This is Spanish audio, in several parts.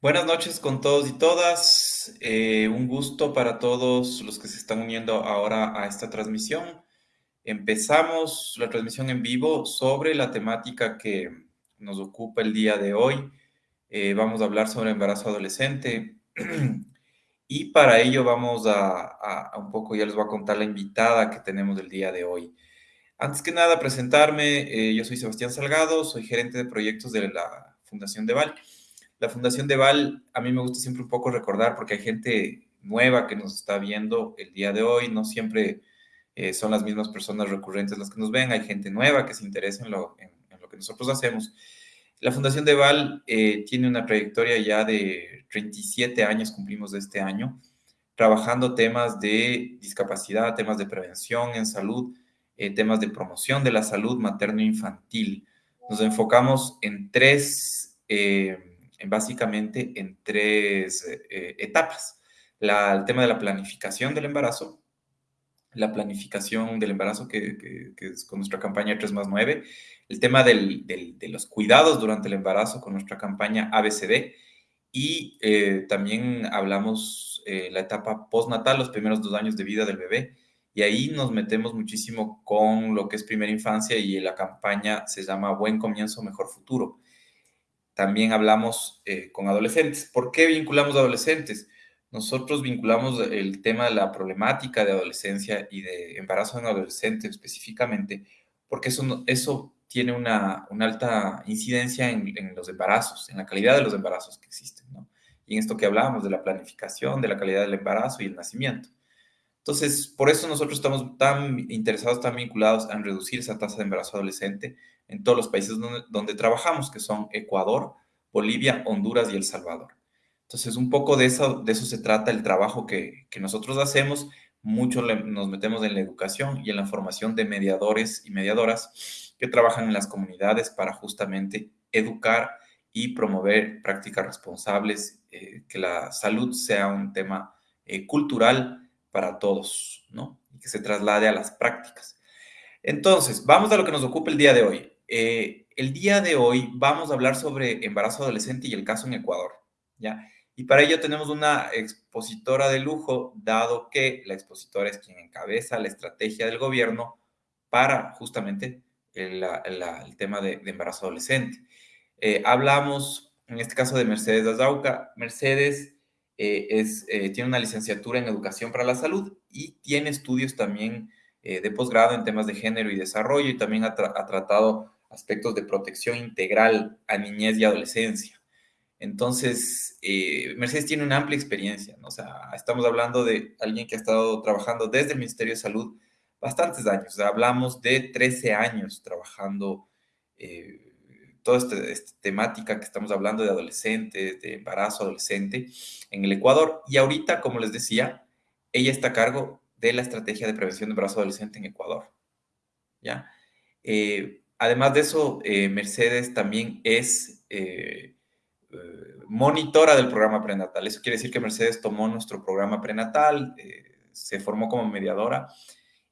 Buenas noches con todos y todas. Eh, un gusto para todos los que se están uniendo ahora a esta transmisión. Empezamos la transmisión en vivo sobre la temática que nos ocupa el día de hoy. Eh, vamos a hablar sobre embarazo adolescente y para ello vamos a, un poco, ya les voy a contar la invitada que tenemos el día de hoy. Antes que nada, presentarme. Eh, yo soy Sebastián Salgado, soy gerente de proyectos de la Fundación de Val la Fundación de Val, a mí me gusta siempre un poco recordar porque hay gente nueva que nos está viendo el día de hoy, no siempre eh, son las mismas personas recurrentes las que nos ven, hay gente nueva que se interesa en lo, en, lo que nosotros hacemos. La Fundación de Val eh, tiene una trayectoria ya de 37 años, cumplimos de este año, trabajando temas de discapacidad, temas de prevención en salud, eh, temas de promoción de la salud materno-infantil. Nos enfocamos en tres básicamente en tres eh, etapas. el tema de la planificación del embarazo, la planificación del embarazo, que, es con nuestra campaña 3 más 9, el tema de los cuidados durante el embarazo con nuestra campaña ABCD, y eh, también hablamos eh, la etapa postnatal, los primeros dos años de vida del bebé, y ahí nos metemos muchísimo con lo que es primera infancia y la campaña se llama Buen Comienzo, Mejor Futuro también hablamos eh, con adolescentes. ¿Por qué vinculamos adolescentes? Nosotros vinculamos el tema de la problemática de adolescencia y de embarazo en adolescente específicamente, porque eso, eso tiene una, una alta incidencia en, en, los embarazos, en la calidad de los embarazos que existen, ¿no? Y en esto que hablábamos de la planificación, de la calidad del embarazo y el nacimiento. Entonces, por eso nosotros estamos tan interesados, tan vinculados en reducir esa tasa de embarazo adolescente en todos los países donde, trabajamos, que son Ecuador, Bolivia, Honduras y El Salvador. Entonces, un poco de eso, de eso se trata el trabajo que, nosotros hacemos. Mucho nos metemos en la educación y en la formación de mediadores y mediadoras que trabajan en las comunidades para justamente educar y promover prácticas responsables, eh, que la salud sea un tema eh, cultural para todos, ¿no? Y que se traslade a las prácticas. Entonces, vamos a lo que nos ocupa el día de hoy. Eh, el día de hoy vamos a hablar sobre embarazo adolescente y el caso en Ecuador, ¿ya? Y para ello tenemos una expositora de lujo, dado que la expositora es quien encabeza la estrategia del gobierno para justamente el, tema de, embarazo adolescente. Eh, hablamos, en este caso, de Mercedes Azauca. Mercedes eh, tiene una licenciatura en Educación para la Salud y tiene estudios también de posgrado en temas de género y desarrollo y también ha tratado aspectos de protección integral a niñez y adolescencia. Entonces, eh, Mercedes tiene una amplia experiencia, ¿no? O sea, estamos hablando de alguien que ha estado trabajando desde el Ministerio de Salud bastantes años. hablamos de 13 años trabajando eh, toda esta, temática que estamos hablando de adolescentes, de embarazo adolescente en el Ecuador. Y ahorita, como les decía, ella está a cargo de la estrategia de prevención de embarazo adolescente en Ecuador. ¿Ya? Eh, Además de eso, eh, Mercedes también es eh, eh, monitora del programa prenatal. Eso quiere decir que Mercedes tomó nuestro programa prenatal, se formó como mediadora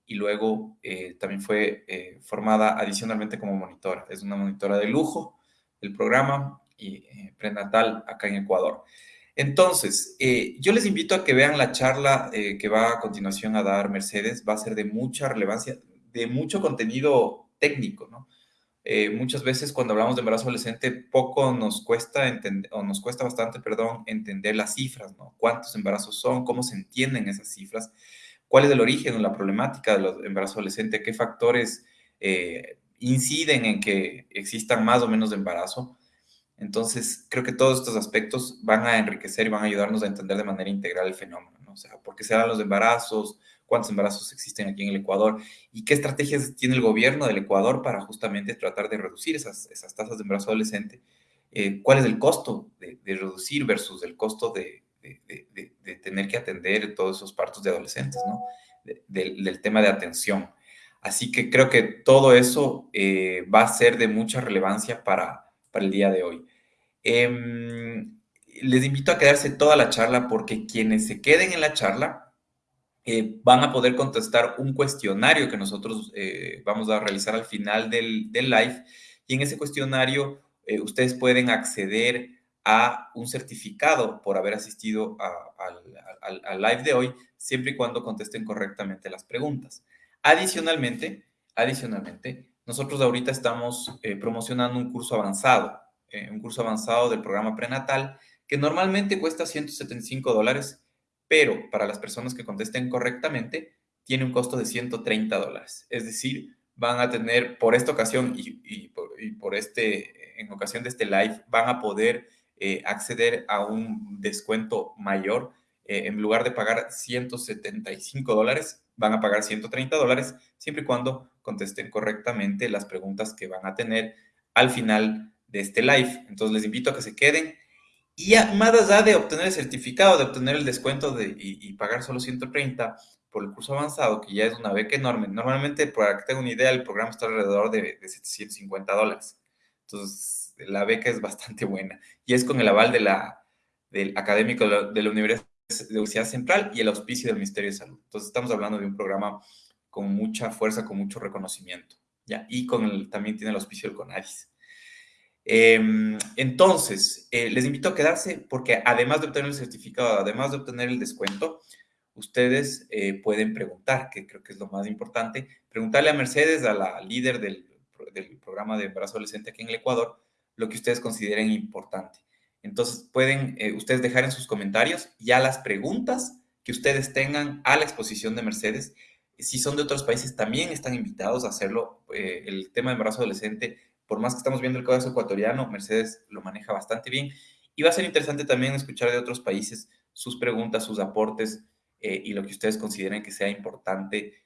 y luego también fue formada adicionalmente como monitora. Es una monitora de lujo del programa y prenatal acá en Ecuador. Entonces, yo les invito a que vean la charla que va a continuación a dar Mercedes. Va a ser de mucha relevancia, de mucho contenido técnico, ¿no? Eh, muchas veces cuando hablamos de embarazo adolescente, poco nos cuesta entender, o nos cuesta bastante, perdón, entender las cifras, ¿no? Cuántos embarazos son, cómo se entienden esas cifras, cuál es el origen o la problemática del embarazo adolescente, qué factores eh, inciden en que existan más o menos de embarazo. Entonces, creo que todos estos aspectos van a enriquecer y van a ayudarnos a entender de manera integral el fenómeno, ¿no? O sea, por qué se dan los embarazos, cuántos embarazos existen aquí en el Ecuador y qué estrategias tiene el gobierno del Ecuador para justamente tratar de reducir esas, esas tasas de embarazo adolescente. Eh, ¿Cuál es el costo de, reducir versus el costo de, de, tener que atender todos esos partos de adolescentes, ¿no? del tema de atención. Así que creo que todo eso eh, va a ser de mucha relevancia para, para el día de hoy. Em, les invito a quedarse toda la charla porque quienes se queden en la charla eh, van a poder contestar un cuestionario que nosotros eh, vamos a realizar al final del, live. Y en ese cuestionario eh, ustedes pueden acceder a un certificado por haber asistido al live de hoy, siempre y cuando contesten correctamente las preguntas. Adicionalmente, adicionalmente, nosotros ahorita estamos eh, promocionando un curso avanzado, eh, un curso avanzado del programa prenatal, que normalmente cuesta 175 dólares, pero para las personas que contesten correctamente, tiene un costo de 130 dólares. Es decir, van a tener, por esta ocasión y, por, este, en ocasión de este live, van a poder eh, acceder a un descuento mayor. en lugar de pagar 175 dólares, van a pagar 130 dólares, siempre y cuando contesten correctamente las preguntas que van a tener al final de este live. Entonces les invito a que se queden. Y más allá de obtener el certificado, de obtener el descuento de, y, pagar solo 130 por el curso avanzado, que ya es una beca enorme. Normalmente, para que tengan una idea, el programa está alrededor de, de 750 dólares. Entonces, la beca es bastante buena. Y es con el aval de la, del académico de la Universidad Central y el auspicio del Ministerio de Salud. Entonces estamos hablando de un programa con mucha fuerza, con mucho reconocimiento, ¿ya? Y con el, también tiene el auspicio del CONADIS. Em, entonces, eh, les invito a quedarse porque además de obtener el certificado, además de obtener el descuento, ustedes eh, pueden preguntar, que creo que es lo más importante, preguntarle a Mercedes, a la líder del, del programa de embarazo adolescente aquí en el Ecuador, lo que ustedes consideren importante. Entonces, pueden eh, ustedes dejar en sus comentarios ya las preguntas que ustedes tengan a la exposición de Mercedes. Si son de otros países, también están invitados a hacerlo. El tema de embarazo adolescente, por más que estamos viendo el caso ecuatoriano, Mercedes lo maneja bastante bien. Y va a ser interesante también escuchar de otros países sus preguntas, sus aportes eh, y lo que ustedes consideren que sea importante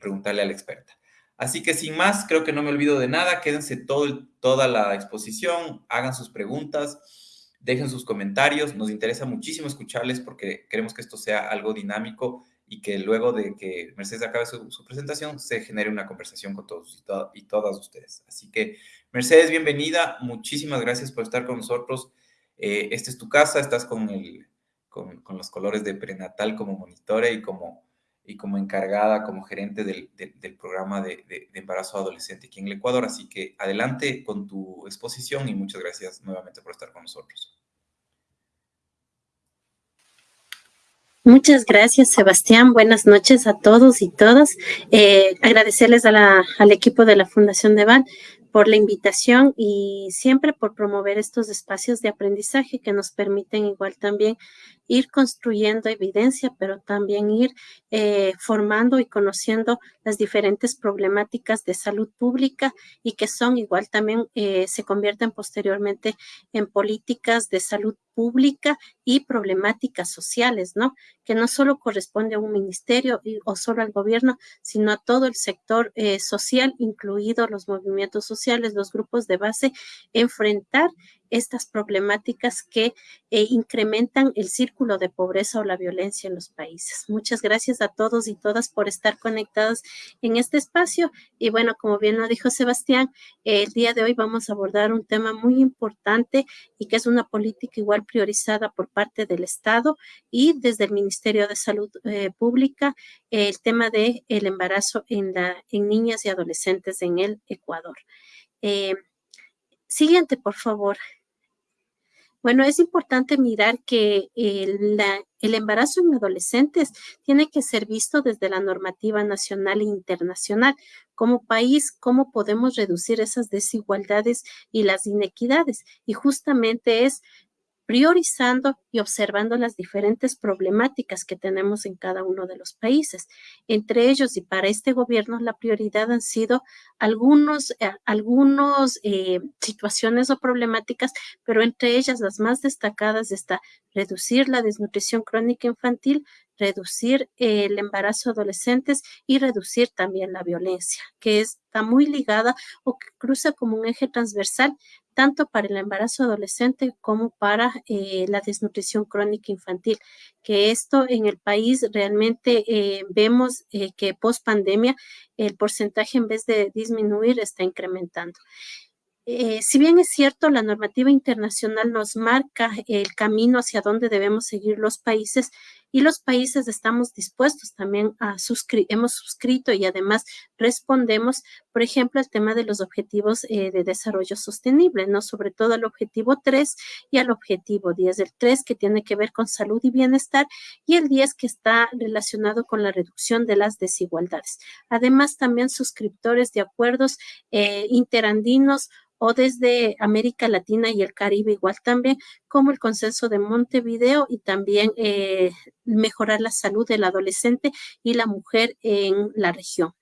preguntarle a la experta. Así que sin más, creo que no me olvido de nada. Quédense todo, toda la exposición, hagan sus preguntas, dejen sus comentarios. Nos interesa muchísimo escucharles porque queremos que esto sea algo dinámico y que luego de que Mercedes acabe su, presentación se genere una conversación con todos y, todas ustedes. Así que, Mercedes, bienvenida. Muchísimas gracias por estar con nosotros. Eh, esta es tu casa, estás con, el, con, los colores de prenatal como monitore y como y como encargada, como gerente del, programa de, embarazo adolescente aquí en el Ecuador. Así que adelante con tu exposición y muchas gracias nuevamente por estar con nosotros. Muchas gracias, Sebastián. Buenas noches a todos y todas. Eh, agradecerles al equipo de la Fundación de Van por la invitación y siempre por promover estos espacios de aprendizaje que nos permiten igual también ir construyendo evidencia, pero también ir eh, formando y conociendo las diferentes problemáticas de salud pública y que son igual también eh, se convierten posteriormente en políticas de salud pública y problemáticas sociales, ¿no? Que no solo corresponde a un ministerio o solo al gobierno, sino a todo el sector eh, social, incluidos los movimientos sociales, los grupos de base, enfrentar estas problemáticas que eh, incrementan el círculo de pobreza o la violencia en los países. Muchas gracias a todos y todas por estar conectados en este espacio. Y bueno, como bien lo dijo Sebastián, el día de hoy vamos a abordar un tema muy importante y que es una política igual priorizada por parte del Estado y desde el Ministerio de Salud eh, Pública, el tema del el embarazo en, niñas y adolescentes en el Ecuador. Siguiente, por favor. Bueno, es importante mirar que el, el, embarazo en adolescentes tiene que ser visto desde la normativa nacional e internacional. Como país, ¿cómo podemos reducir esas desigualdades y las inequidades? Y justamente es priorizando y observando las diferentes problemáticas que tenemos en cada uno de los países. Entre ellos y para este gobierno la prioridad han sido algunos, eh, algunos eh, situaciones o problemáticas, pero entre ellas las más destacadas está reducir la desnutrición crónica infantil, reducir el embarazo adolescentes y reducir también la violencia, que está muy ligada o que cruza como un eje transversal tanto para el embarazo adolescente como para eh, la desnutrición crónica infantil, que esto en el país realmente eh, vemos eh, que post pandemia el porcentaje en vez de disminuir está incrementando. si bien es cierto, la normativa internacional nos marca el camino hacia dónde debemos seguir los países, y los países estamos dispuestos también a suscribir, hemos suscrito y además respondemos, por ejemplo, al tema de los objetivos eh, de desarrollo sostenible, ¿no? Sobre todo al objetivo 3 y al objetivo 10. El 3 que tiene que ver con salud y bienestar y el 10 que está relacionado con la reducción de las desigualdades. Además, también suscriptores de acuerdos eh, interandinos o desde América Latina y el Caribe igual también, como el consenso de Montevideo y también eh, mejorar la salud del adolescente y la mujer en la región.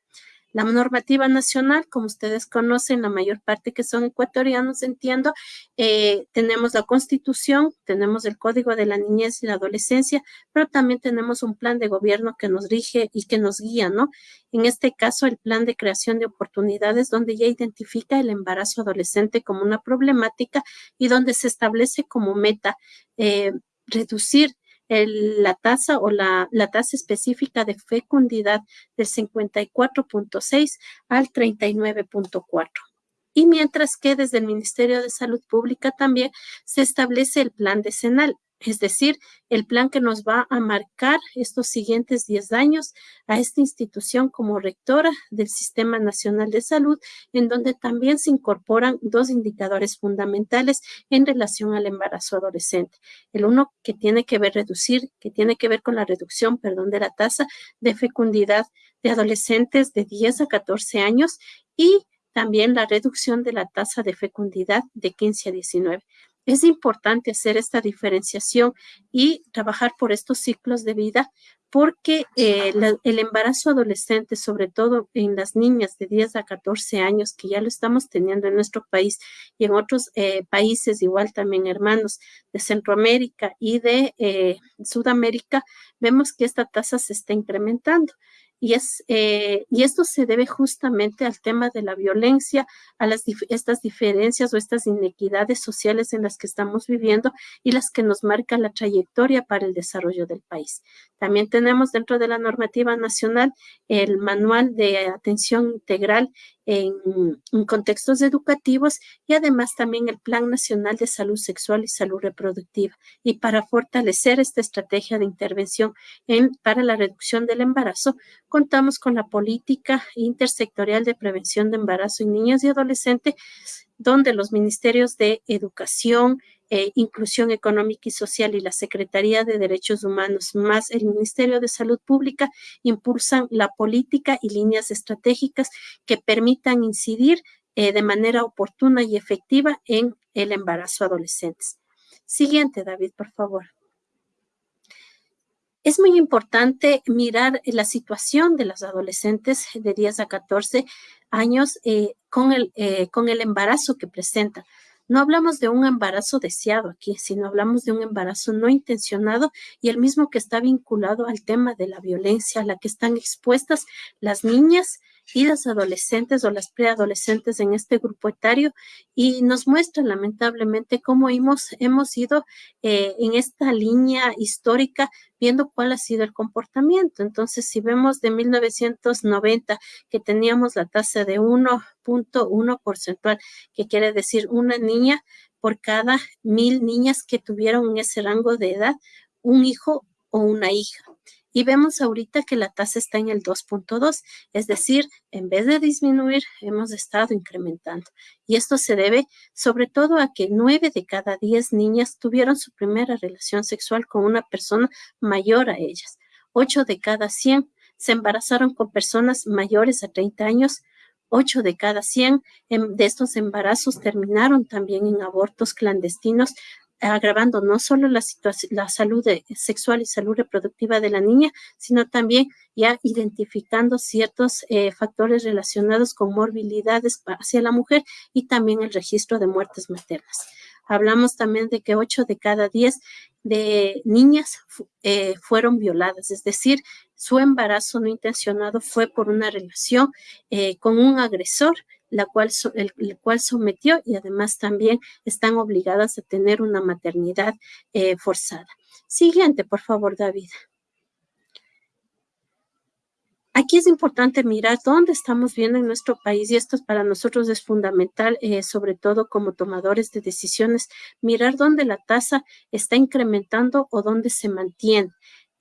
La normativa nacional, como ustedes conocen, la mayor parte que son ecuatorianos, entiendo, eh, tenemos la constitución, tenemos el código de la niñez y la adolescencia, pero también tenemos un plan de gobierno que nos rige y que nos guía, ¿no? En este caso, el plan de creación de oportunidades, donde ya identifica el embarazo adolescente como una problemática y donde se establece como meta eh, reducir la tasa o la, la tasa específica de fecundidad del 54.6 al 39.4 y mientras que desde el Ministerio de Salud Pública también se establece el plan decenal, es decir, el plan que nos va a marcar estos siguientes 10 años a esta institución como rectora del Sistema Nacional de Salud, en donde también se incorporan dos indicadores fundamentales en relación al embarazo adolescente. El uno que tiene que ver reducir, que tiene que ver con la reducción, perdón, de la tasa de fecundidad de adolescentes de 10 a 14 años y también la reducción de la tasa de fecundidad de 15 a 19. Es importante hacer esta diferenciación y trabajar por estos ciclos de vida porque eh, el embarazo adolescente, sobre todo en las niñas de 10 a 14 años, que ya lo estamos teniendo en nuestro país y en otros eh, países, igual también hermanos de Centroamérica y de eh, Sudamérica, vemos que esta tasa se está incrementando. Y, es, eh, y esto se debe justamente al tema de la violencia, a las, estas diferencias o estas inequidades sociales en las que estamos viviendo y las que nos marcan la trayectoria para el desarrollo del país. También tenemos dentro de la normativa nacional el manual de atención integral en, contextos educativos y además también el Plan Nacional de Salud Sexual y Salud Reproductiva. Y para fortalecer esta estrategia de intervención en, para la reducción del embarazo, contamos con la política intersectorial de prevención de embarazo en niños y adolescentes, donde los ministerios de Educación, eh, Inclusión Económica y Social y la Secretaría de Derechos Humanos, más el Ministerio de Salud Pública, impulsan la política y líneas estratégicas que permitan incidir eh, de manera oportuna y efectiva en el embarazo adolescente. Siguiente, David, por favor. Es muy importante mirar la situación de los adolescentes de 10 a 14 años eh, con, el, con el embarazo que presentan. No hablamos de un embarazo deseado aquí, sino hablamos de un embarazo no intencionado y el mismo que está vinculado al tema de la violencia a la que están expuestas las niñas y las adolescentes o las preadolescentes en este grupo etario y nos muestra lamentablemente cómo hemos, hemos ido eh, en esta línea histórica viendo cuál ha sido el comportamiento. Entonces, si vemos de 1990 que teníamos la tasa de 1.1 porcentual, que quiere decir una niña por cada mil niñas que tuvieron en ese rango de edad, un hijo o una hija y vemos ahorita que la tasa está en el 2.2, es decir, en vez de disminuir, hemos estado incrementando. Y esto se debe sobre todo a que nueve de cada diez niñas tuvieron su primera relación sexual con una persona mayor a ellas. Ocho de cada cien se embarazaron con personas mayores a 30 años. Ocho de cada 100 em, de estos embarazos terminaron también en abortos clandestinos, agravando no solo la, la salud sexual y salud reproductiva de la niña, sino también ya identificando ciertos eh, factores relacionados con morbilidades hacia la mujer y también el registro de muertes maternas. Hablamos también de que 8 de cada 10 de niñas eh, fueron violadas, es decir, su embarazo no intencionado fue por una relación eh, con un agresor la cual, el, cual sometió y además también están obligadas a tener una maternidad eh, forzada. Siguiente, por favor, David. Aquí es importante mirar dónde estamos viendo en nuestro país y esto para nosotros es fundamental, eh, sobre todo como tomadores de decisiones, mirar dónde la tasa está incrementando o dónde se mantiene.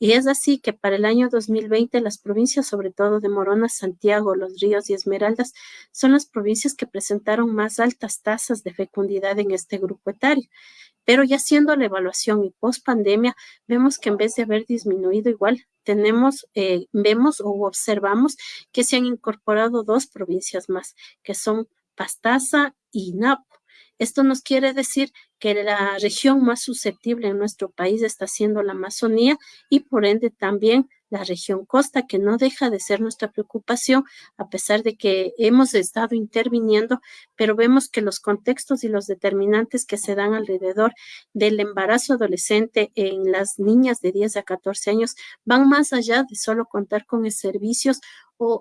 Y es así que para el año 2020 las provincias, sobre todo de Morona, Santiago, Los Ríos y Esmeraldas, son las provincias que presentaron más altas tasas de fecundidad en este grupo etario. Pero ya haciendo la evaluación y post pandemia, vemos que en vez de haber disminuido igual, tenemos, eh, vemos o observamos que se han incorporado dos provincias más, que son Pastaza y Napo. Esto nos quiere decir que la región más susceptible en nuestro país está siendo la Amazonía y por ende también la región costa, que no deja de ser nuestra preocupación, a pesar de que hemos estado interviniendo, pero vemos que los contextos y los determinantes que se dan alrededor del embarazo adolescente en las niñas de 10 a 14 años van más allá de solo contar con servicios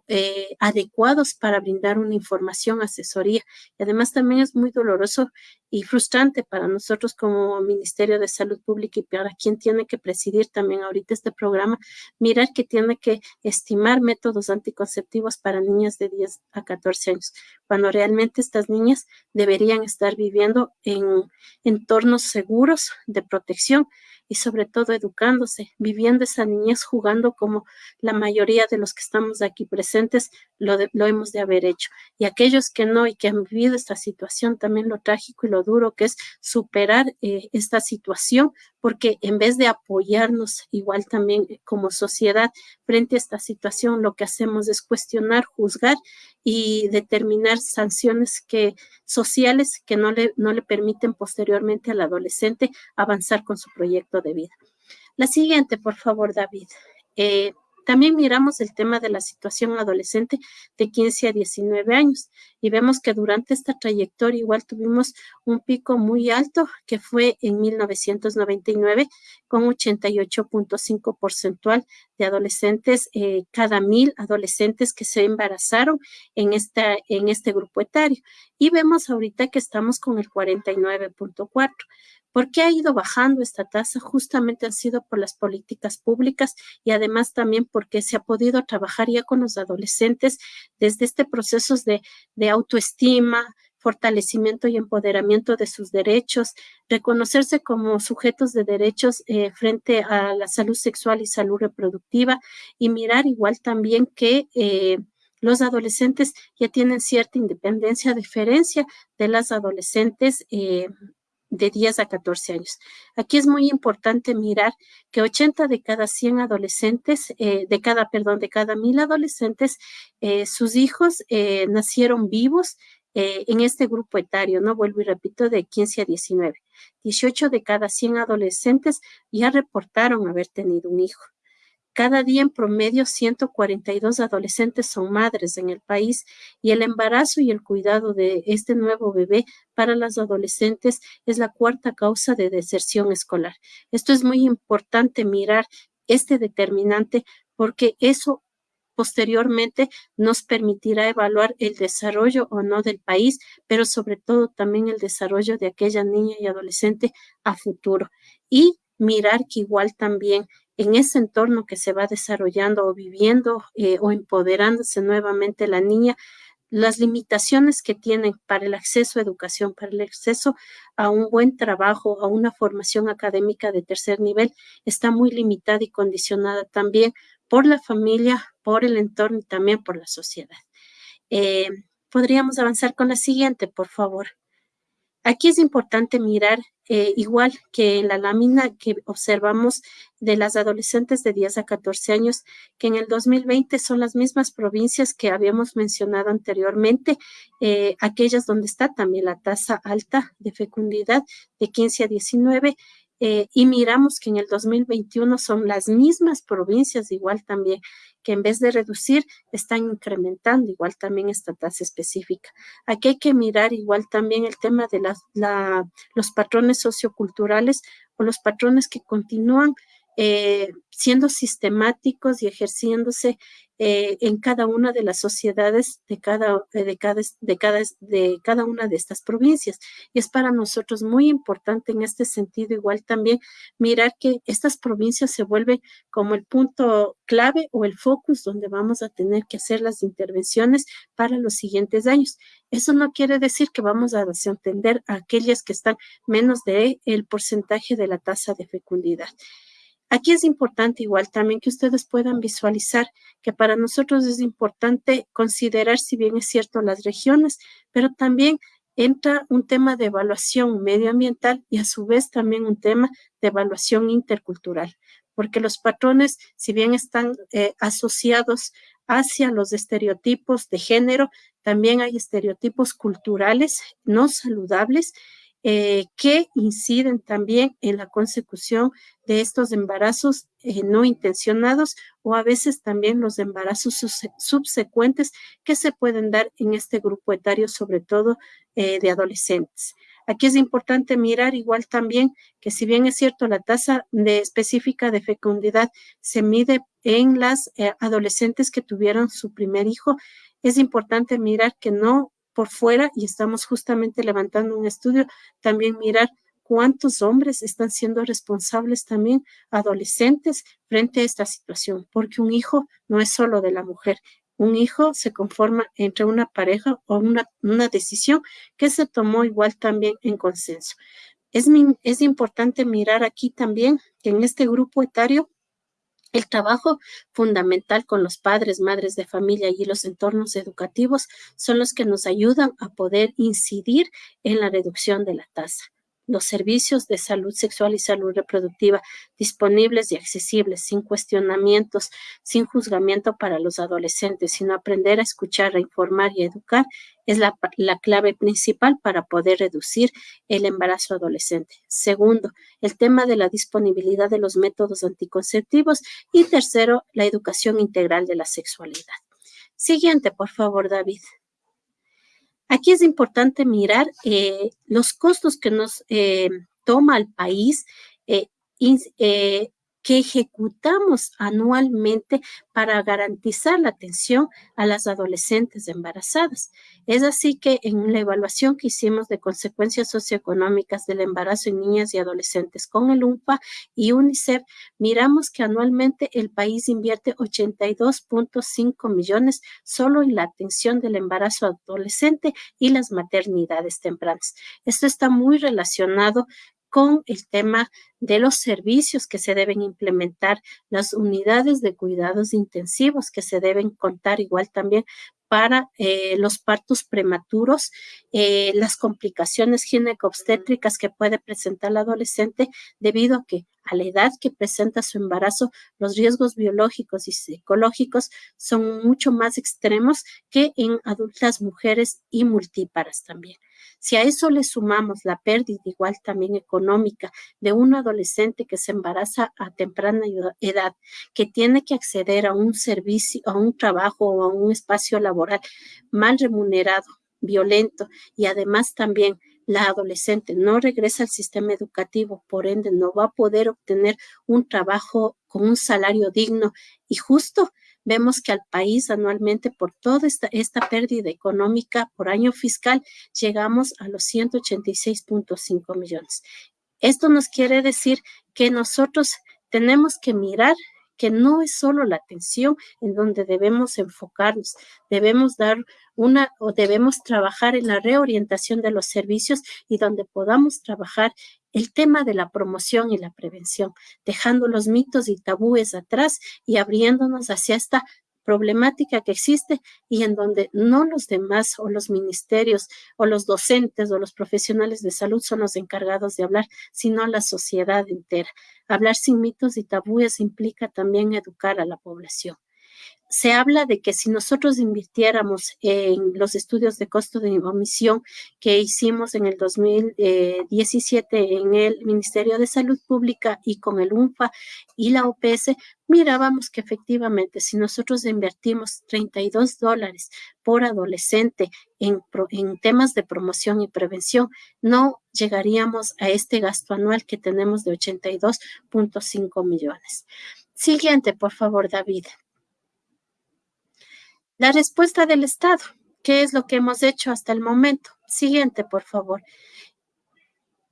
eh, adecuados para brindar una información, asesoría. Y además también es muy doloroso y frustrante para nosotros como Ministerio de Salud Pública y para quien tiene que presidir también ahorita este programa, mirar que tiene que estimar métodos anticonceptivos para niñas de 10 a 14 años, cuando realmente estas niñas deberían estar viviendo en entornos seguros de protección y sobre todo educándose, viviendo esa niñez, jugando como la mayoría de los que estamos aquí presentes lo, lo hemos de haber hecho. Y aquellos que no y que han vivido esta situación, también lo trágico y lo duro que es superar eh, esta situación, porque en vez de apoyarnos igual también como sociedad frente a esta situación, lo que hacemos es cuestionar, juzgar y determinar sanciones que, sociales que no le, no le permiten posteriormente al adolescente avanzar con su proyecto de vida. La siguiente, por favor, David. Eh, también miramos el tema de la situación adolescente de 15 a 19 años y vemos que durante esta trayectoria igual tuvimos un pico muy alto que fue en 1999 con 88.5 porcentual de adolescentes, eh, cada mil adolescentes que se embarazaron en, esta, en este grupo etario. Y vemos ahorita que estamos con el 49.4. ¿Por qué ha ido bajando esta tasa? Justamente han sido por las políticas públicas y además también porque se ha podido trabajar ya con los adolescentes desde este proceso de, autoestima, fortalecimiento y empoderamiento de sus derechos, reconocerse como sujetos de derechos eh, frente a la salud sexual y salud reproductiva y mirar igual también que eh, los adolescentes ya tienen cierta independencia, diferencia de las adolescentes eh, de 10 a 14 años. Aquí es muy importante mirar que 80 de cada 100 adolescentes, eh, de cada, perdón, de cada mil adolescentes, eh, sus hijos eh, nacieron vivos en este grupo etario, ¿no? Vuelvo y repito, de 15 a 19. 18 de cada 100 adolescentes ya reportaron haber tenido un hijo. Cada día en promedio 142 adolescentes son madres en el país y el embarazo y el cuidado de este nuevo bebé para las adolescentes es la cuarta causa de deserción escolar. Esto es muy importante mirar este determinante porque eso posteriormente nos permitirá evaluar el desarrollo o no del país, pero sobre todo también el desarrollo de aquella niña y adolescente a futuro. Y mirar que igual también en ese entorno que se va desarrollando o viviendo eh, o empoderándose nuevamente la niña, las limitaciones que tienen para el acceso a educación, para el acceso a un buen trabajo, a una formación académica de tercer nivel, está muy limitada y condicionada también por la familia, por el entorno y también por la sociedad. Eh, podríamos avanzar con la siguiente, por favor. Aquí es importante mirar, eh, igual que la lámina que observamos de las adolescentes de 10 a 14 años, que en el 2020 son las mismas provincias que habíamos mencionado anteriormente, eh, aquellas donde está también la tasa alta de fecundidad de 15 a 19 eh, y miramos que en el 2021 son las mismas provincias igual también que en vez de reducir están incrementando igual también esta tasa específica. Aquí hay que mirar igual también el tema de los patrones socioculturales o los patrones que continúan eh, siendo sistemáticos y ejerciéndose eh, en cada una de las sociedades de cada, eh, de, cada, de, cada, de cada una de estas provincias. Y es para nosotros muy importante en este sentido igual también mirar que estas provincias se vuelven como el punto clave o el focus donde vamos a tener que hacer las intervenciones para los siguientes años. Eso no quiere decir que vamos a desentender a aquellas que están menos de el porcentaje de la tasa de fecundidad. Aquí es importante igual también que ustedes puedan visualizar que para nosotros es importante considerar, si bien es cierto, las regiones, pero también entra un tema de evaluación medioambiental y a su vez también un tema de evaluación intercultural, porque los patrones, si bien están eh, asociados hacia los estereotipos de género, también hay estereotipos culturales no saludables eh, que inciden también en la consecución de estos embarazos eh, no intencionados o a veces también los embarazos subsecuentes que se pueden dar en este grupo etario, sobre todo eh, de adolescentes. Aquí es importante mirar igual también que si bien es cierto la tasa de específica de fecundidad se mide en las adolescentes que tuvieron su primer hijo, es importante mirar que no por fuera y estamos justamente levantando un estudio, también mirar cuántos hombres están siendo responsables también, adolescentes, frente a esta situación, porque un hijo no es solo de la mujer. Un hijo se conforma entre una pareja o una, una decisión que se tomó igual también en consenso. Es, es importante mirar aquí también que en este grupo etario el trabajo fundamental con los padres, madres de familia y los entornos educativos son los que nos ayudan a poder incidir en la reducción de la tasa los servicios de salud sexual y salud reproductiva disponibles y accesibles, sin cuestionamientos, sin juzgamiento para los adolescentes, sino aprender a escuchar, a informar y a educar es la, la, clave principal para poder reducir el embarazo adolescente. Segundo, el tema de la disponibilidad de los métodos anticonceptivos. Y tercero, la educación integral de la sexualidad. Siguiente, por favor, David. Aquí es importante mirar eh, los costos que nos eh, toma el país eh, que ejecutamos anualmente para garantizar la atención a las adolescentes embarazadas. Es así que en la evaluación que hicimos de consecuencias socioeconómicas del embarazo en niñas y adolescentes con el UNFA y UNICEF, miramos que anualmente el país invierte 82.5 millones solo en la atención del embarazo adolescente y las maternidades tempranas. Esto está muy relacionado con el tema de los servicios que se deben implementar, las unidades de cuidados intensivos que se deben contar igual también para eh, los partos prematuros, eh, las complicaciones ginecobstétricas que puede presentar la adolescente debido a que a la edad que presenta su embarazo, los riesgos biológicos y psicológicos son mucho más extremos que en adultas mujeres y multíparas también. Si a eso le sumamos la pérdida igual también económica de un adolescente que se embaraza a temprana edad, que tiene que acceder a un servicio, a un trabajo o a un espacio laboral mal remunerado, violento y además también la adolescente no regresa al sistema educativo, por ende no va a poder obtener un trabajo con un salario digno y justo, vemos que al país anualmente por toda esta, esta pérdida económica por año fiscal llegamos a los 186.5 millones. Esto nos quiere decir que nosotros tenemos que mirar que no es solo la atención en donde debemos enfocarnos, debemos dar una o debemos trabajar en la reorientación de los servicios y donde podamos trabajar el tema de la promoción y la prevención, dejando los mitos y tabúes atrás y abriéndonos hacia esta problemática que existe y en donde no los demás o los ministerios o los docentes o los profesionales de salud son los encargados de hablar, sino la sociedad entera. Hablar sin mitos y tabúes implica también educar a la población se habla de que si nosotros invirtiéramos en los estudios de costo de omisión que hicimos en el 2017 en el Ministerio de Salud Pública y con el UNFA y la OPS, mirábamos que efectivamente si nosotros invertimos 32 dólares por adolescente en, en temas de promoción y prevención, no llegaríamos a este gasto anual que tenemos de 82.5 millones. Siguiente, por favor, David. La respuesta del Estado. ¿Qué es lo que hemos hecho hasta el momento? Siguiente, por favor.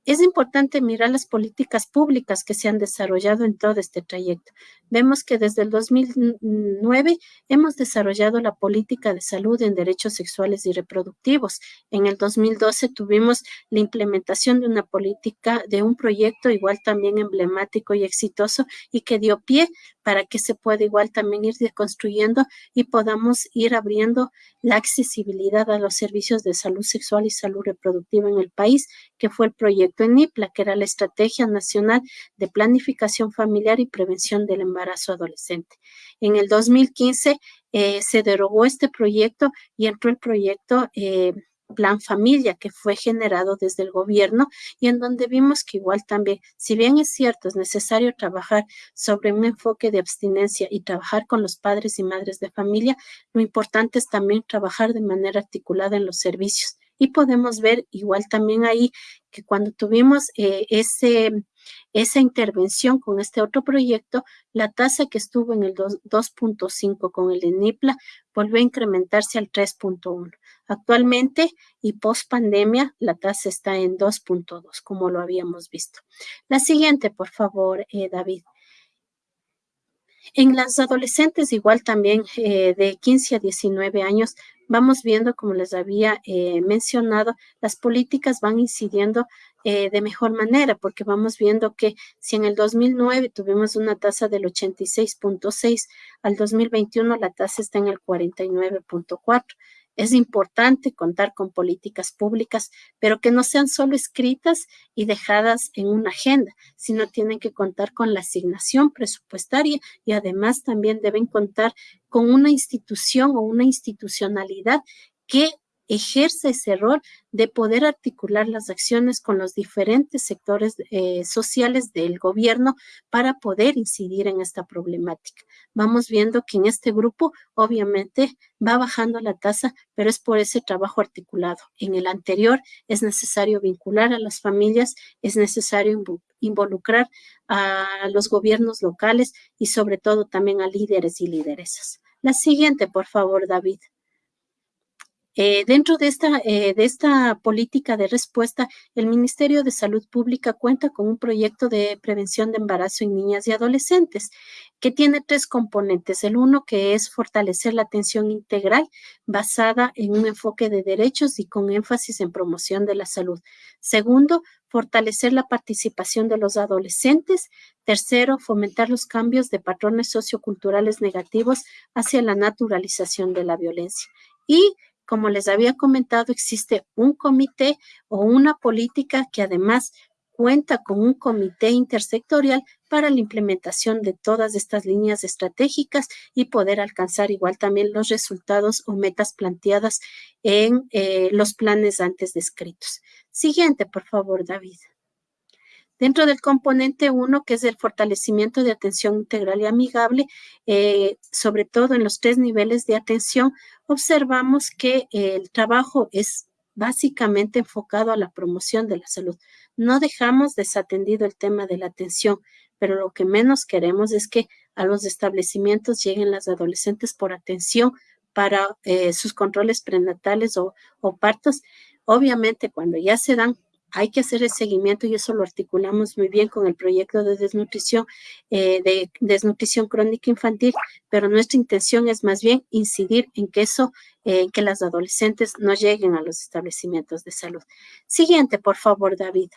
es importante mirar las políticas públicas que se han desarrollado en todo este trayecto. Vemos que desde el 2009 hemos desarrollado la política de salud en derechos sexuales y reproductivos. En el 2012 tuvimos la implementación de una política, de un proyecto igual también emblemático y exitoso y que dio pie para que se pueda igual también ir deconstruyendo y podamos ir abriendo la accesibilidad a los servicios de salud sexual y salud reproductiva en el país, que fue el proyecto ENIPLA, que era la Estrategia Nacional de Planificación Familiar y Prevención del Embarazo Adolescente. En el 2015 eh, se derogó este proyecto y entró el proyecto eh, Plan Familia que fue generado desde el gobierno y en donde vimos que igual también, si bien es cierto, es necesario trabajar sobre un enfoque de abstinencia y trabajar con los padres y madres de familia, lo importante es también trabajar de manera articulada en los servicios. Y podemos ver igual también ahí que cuando tuvimos eh, ese esa intervención con este otro proyecto, la tasa que estuvo en el 2.5 con el ENIPLA volvió a incrementarse al 3.1. Actualmente y post pandemia, la tasa está en 2.2, como lo habíamos visto. La siguiente, por favor, eh, David. En las adolescentes, igual también eh, de 15 a 19 años, vamos viendo, como les había eh, mencionado, las políticas van incidiendo eh, de mejor manera, porque vamos viendo que si en el 2009 tuvimos una tasa del 86.6, al 2021 la tasa está en el 49.4. Es importante contar con políticas públicas, pero que no sean solo escritas y dejadas en una agenda, sino tienen que contar con la asignación presupuestaria y además también deben contar con una institución o una institucionalidad que ejerce ese rol de poder articular las acciones con los diferentes sectores eh, sociales del gobierno para poder incidir en esta problemática. Vamos viendo que en este grupo obviamente va bajando la tasa, pero es por ese trabajo articulado. En el anterior es necesario vincular a las familias, es necesario involucrar a los gobiernos locales y sobre todo también a líderes y lideresas. La siguiente, por favor, David. Eh, dentro de esta, eh, de esta política de respuesta, el Ministerio de Salud Pública cuenta con un proyecto de prevención de embarazo en niñas y adolescentes que tiene tres componentes. El uno que es fortalecer la atención integral basada en un enfoque de derechos y con énfasis en promoción de la salud. Segundo, fortalecer la participación de los adolescentes. Tercero, fomentar los cambios de patrones socioculturales negativos hacia la naturalización de la violencia. Y como les había comentado, existe un comité o una política que además cuenta con un comité intersectorial para la implementación de todas estas líneas estratégicas y poder alcanzar igual también los resultados o metas planteadas en eh, los planes antes descritos. Siguiente, por favor, David. Dentro del componente 1, que es el fortalecimiento de atención integral y amigable, eh, sobre todo en los tres niveles de atención, observamos que el trabajo es básicamente enfocado a la promoción de la salud. No dejamos desatendido el tema de la atención, pero lo que menos queremos es que a los establecimientos lleguen las adolescentes por atención para eh, sus controles prenatales o, o partos. Obviamente, cuando ya se dan hay que hacer el seguimiento y eso lo articulamos muy bien con el proyecto de desnutrición, eh, de desnutrición crónica infantil, pero nuestra intención es más bien incidir en que eso, eh, en que las adolescentes no lleguen a los establecimientos de salud. Siguiente, por favor, David.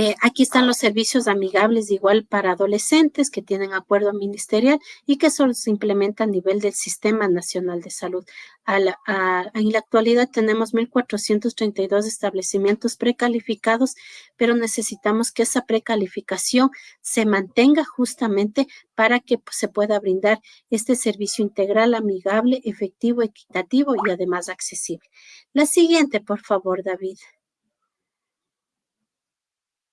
Eh, aquí están los servicios amigables igual para adolescentes que tienen acuerdo ministerial y que solo se implementa a nivel del Sistema Nacional de Salud. en la actualidad tenemos 1.432 establecimientos precalificados, pero necesitamos que esa precalificación se mantenga justamente para que pues, se pueda brindar este servicio integral, amigable, efectivo, equitativo y además accesible. La siguiente, por favor, David.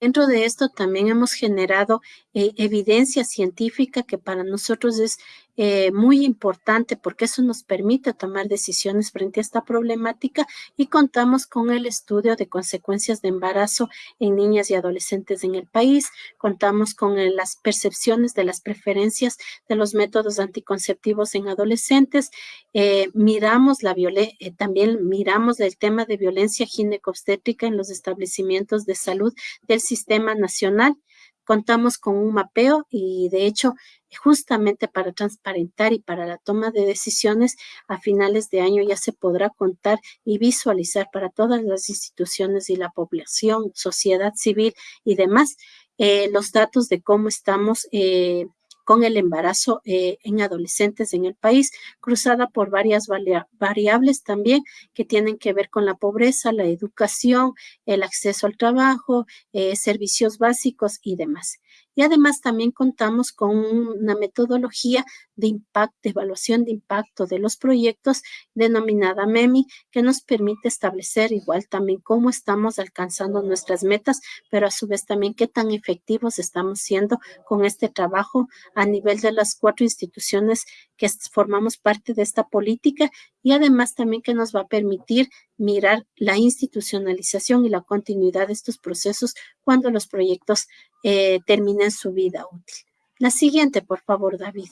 Dentro de esto también hemos generado eh, evidencia científica que para nosotros es eh, muy importante porque eso nos permite tomar decisiones frente a esta problemática y contamos con el estudio de consecuencias de embarazo en niñas y adolescentes en el país, contamos con las percepciones de las preferencias de los métodos anticonceptivos en adolescentes, eh, miramos la eh, también miramos el tema de violencia ginecobstétrica en los establecimientos de salud del sistema nacional. Contamos con un mapeo y de hecho justamente para transparentar y para la toma de decisiones a finales de año ya se podrá contar y visualizar para todas las instituciones y la población, sociedad civil y demás eh, los datos de cómo estamos eh, con el embarazo eh, en adolescentes en el país, cruzada por varias variables también que tienen que ver con la pobreza, la educación, el acceso al trabajo, eh, servicios básicos y demás. Y además también contamos con una metodología de impacto, de evaluación de impacto de los proyectos denominada MEMI, que nos permite establecer igual también cómo estamos alcanzando nuestras metas, pero a su vez también qué tan efectivos estamos siendo con este trabajo a nivel de las cuatro instituciones que formamos parte de esta política y además también que nos va a permitir mirar la institucionalización y la continuidad de estos procesos cuando los proyectos eh, terminen su vida útil. La siguiente, por favor, David.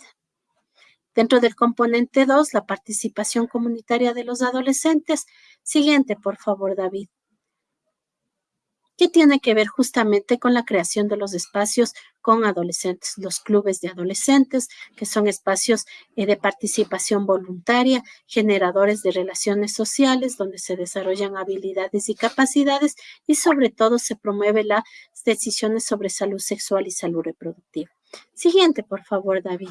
Dentro del componente 2, la participación comunitaria de los adolescentes. Siguiente, por favor, David que tiene que ver justamente con la creación de los espacios con adolescentes, los clubes de adolescentes, que son espacios eh, de participación voluntaria, generadores de relaciones sociales, donde se desarrollan habilidades y capacidades y sobre todo se promueve las decisiones sobre salud sexual y salud reproductiva. Siguiente, por favor, David.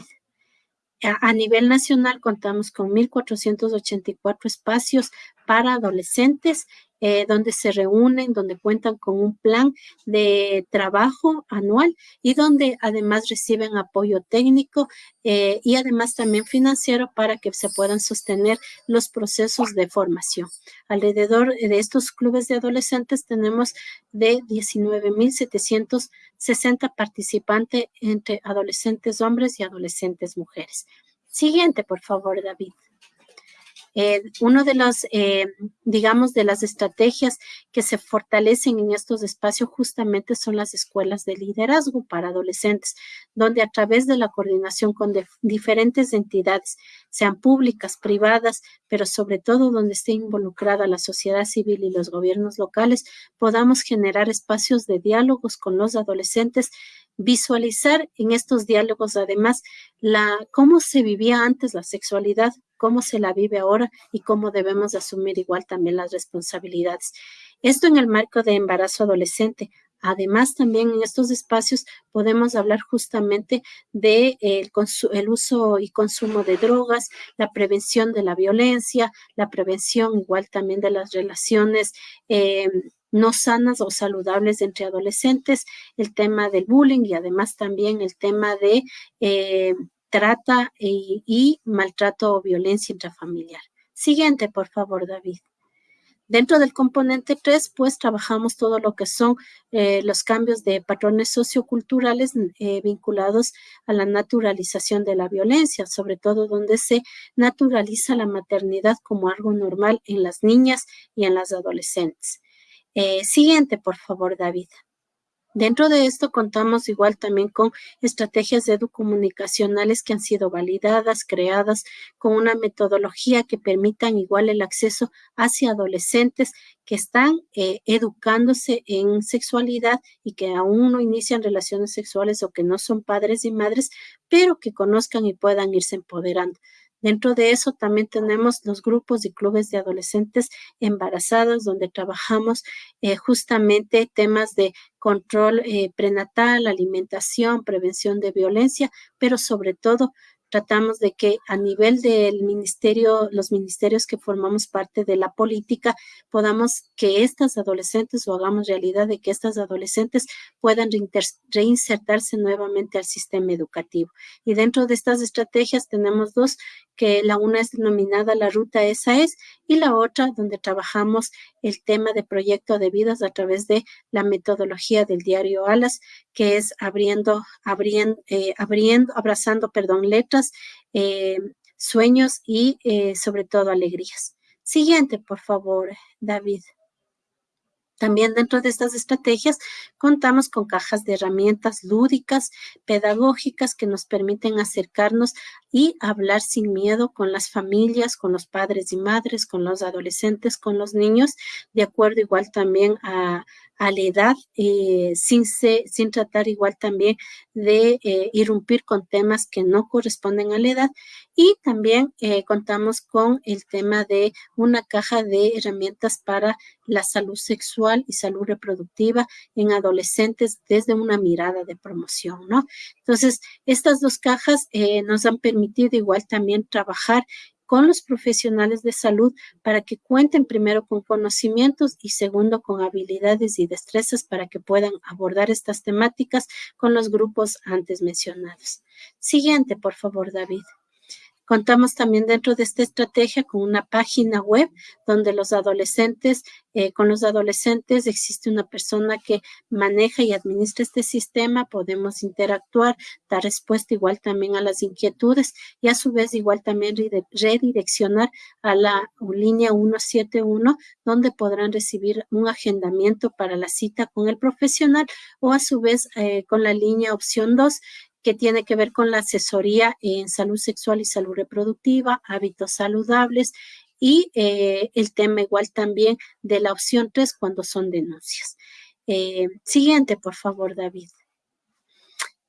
A nivel nacional contamos con 1.484 espacios para adolescentes eh, donde se reúnen, donde cuentan con un plan de trabajo anual y donde además reciben apoyo técnico eh, y además también financiero para que se puedan sostener los procesos de formación. Alrededor de estos clubes de adolescentes tenemos de 19.760 participantes entre adolescentes hombres y adolescentes mujeres. Siguiente, por favor, David. Eh, uno de las, eh, digamos, de las estrategias que se fortalecen en estos espacios justamente son las escuelas de liderazgo para adolescentes, donde a través de la coordinación con diferentes entidades, sean públicas, privadas, pero sobre todo donde esté involucrada la sociedad civil y los gobiernos locales, podamos generar espacios de diálogos con los adolescentes visualizar en estos diálogos además la cómo se vivía antes la sexualidad, cómo se la vive ahora y cómo debemos asumir igual también las responsabilidades. Esto en el marco de embarazo adolescente. Además, también en estos espacios podemos hablar justamente de el, uso y consumo de drogas, la prevención de la violencia, la prevención igual también de las relaciones eh, no sanas o saludables entre adolescentes, el tema del bullying y además también el tema de eh, trata y, maltrato o violencia intrafamiliar. Siguiente, por favor, David. Dentro del componente 3, pues trabajamos todo lo que son eh, los cambios de patrones socioculturales eh, vinculados a la naturalización de la violencia, sobre todo donde se naturaliza la maternidad como algo normal en las niñas y en las adolescentes. Eh, siguiente, por favor, David. Dentro de esto contamos igual también con estrategias educomunicacionales que han sido validadas, creadas con una metodología que permitan igual el acceso hacia adolescentes que están eh, educándose en sexualidad y que aún no inician relaciones sexuales o que no son padres y madres, pero que conozcan y puedan irse empoderando. Dentro de eso también tenemos los grupos y clubes de adolescentes embarazados, donde trabajamos eh, justamente temas de control eh, prenatal, alimentación, prevención de violencia, pero sobre todo tratamos de que a nivel del ministerio, los ministerios que formamos parte de la política, podamos que estas adolescentes o hagamos realidad de que estas adolescentes puedan reinsertarse nuevamente al sistema educativo. Y dentro de estas estrategias tenemos dos, que la una es denominada la ruta esa es y la otra donde trabajamos el tema de proyecto de vidas a través de la metodología del diario Alas, que es abriendo, abriendo, eh, abriendo, abrazando, perdón, letras eh, sueños y eh, sobre todo alegrías. Siguiente, por favor, David. También dentro de estas estrategias contamos con cajas de herramientas lúdicas, pedagógicas que nos permiten acercarnos y hablar sin miedo con las familias, con los padres y madres, con los adolescentes, con los niños, de acuerdo igual también a, a la edad, eh, sin, sin tratar igual también de eh, irrumpir con temas que no corresponden a la edad. Y también eh, contamos con el tema de una caja de herramientas para la salud sexual y salud reproductiva en adolescentes desde una mirada de promoción, ¿no? Entonces, estas dos cajas nos han permitido igual también trabajar con los profesionales de salud para que cuenten primero con conocimientos y segundo con habilidades y destrezas para que puedan abordar estas temáticas con los grupos antes mencionados. Siguiente, por favor, David. Contamos también dentro de esta estrategia con una página web donde los adolescentes, eh, con los adolescentes existe una persona que maneja y administra este sistema, podemos interactuar, dar respuesta igual también a las inquietudes y a su vez igual también redireccionar a la línea 171 donde podrán recibir un agendamiento para la cita con el profesional o a su vez eh, con la línea opción 2 que tiene que ver con la asesoría en salud sexual y salud reproductiva, hábitos saludables y eh, el tema igual también de la opción 3 cuando son denuncias. Eh, siguiente, por favor, David.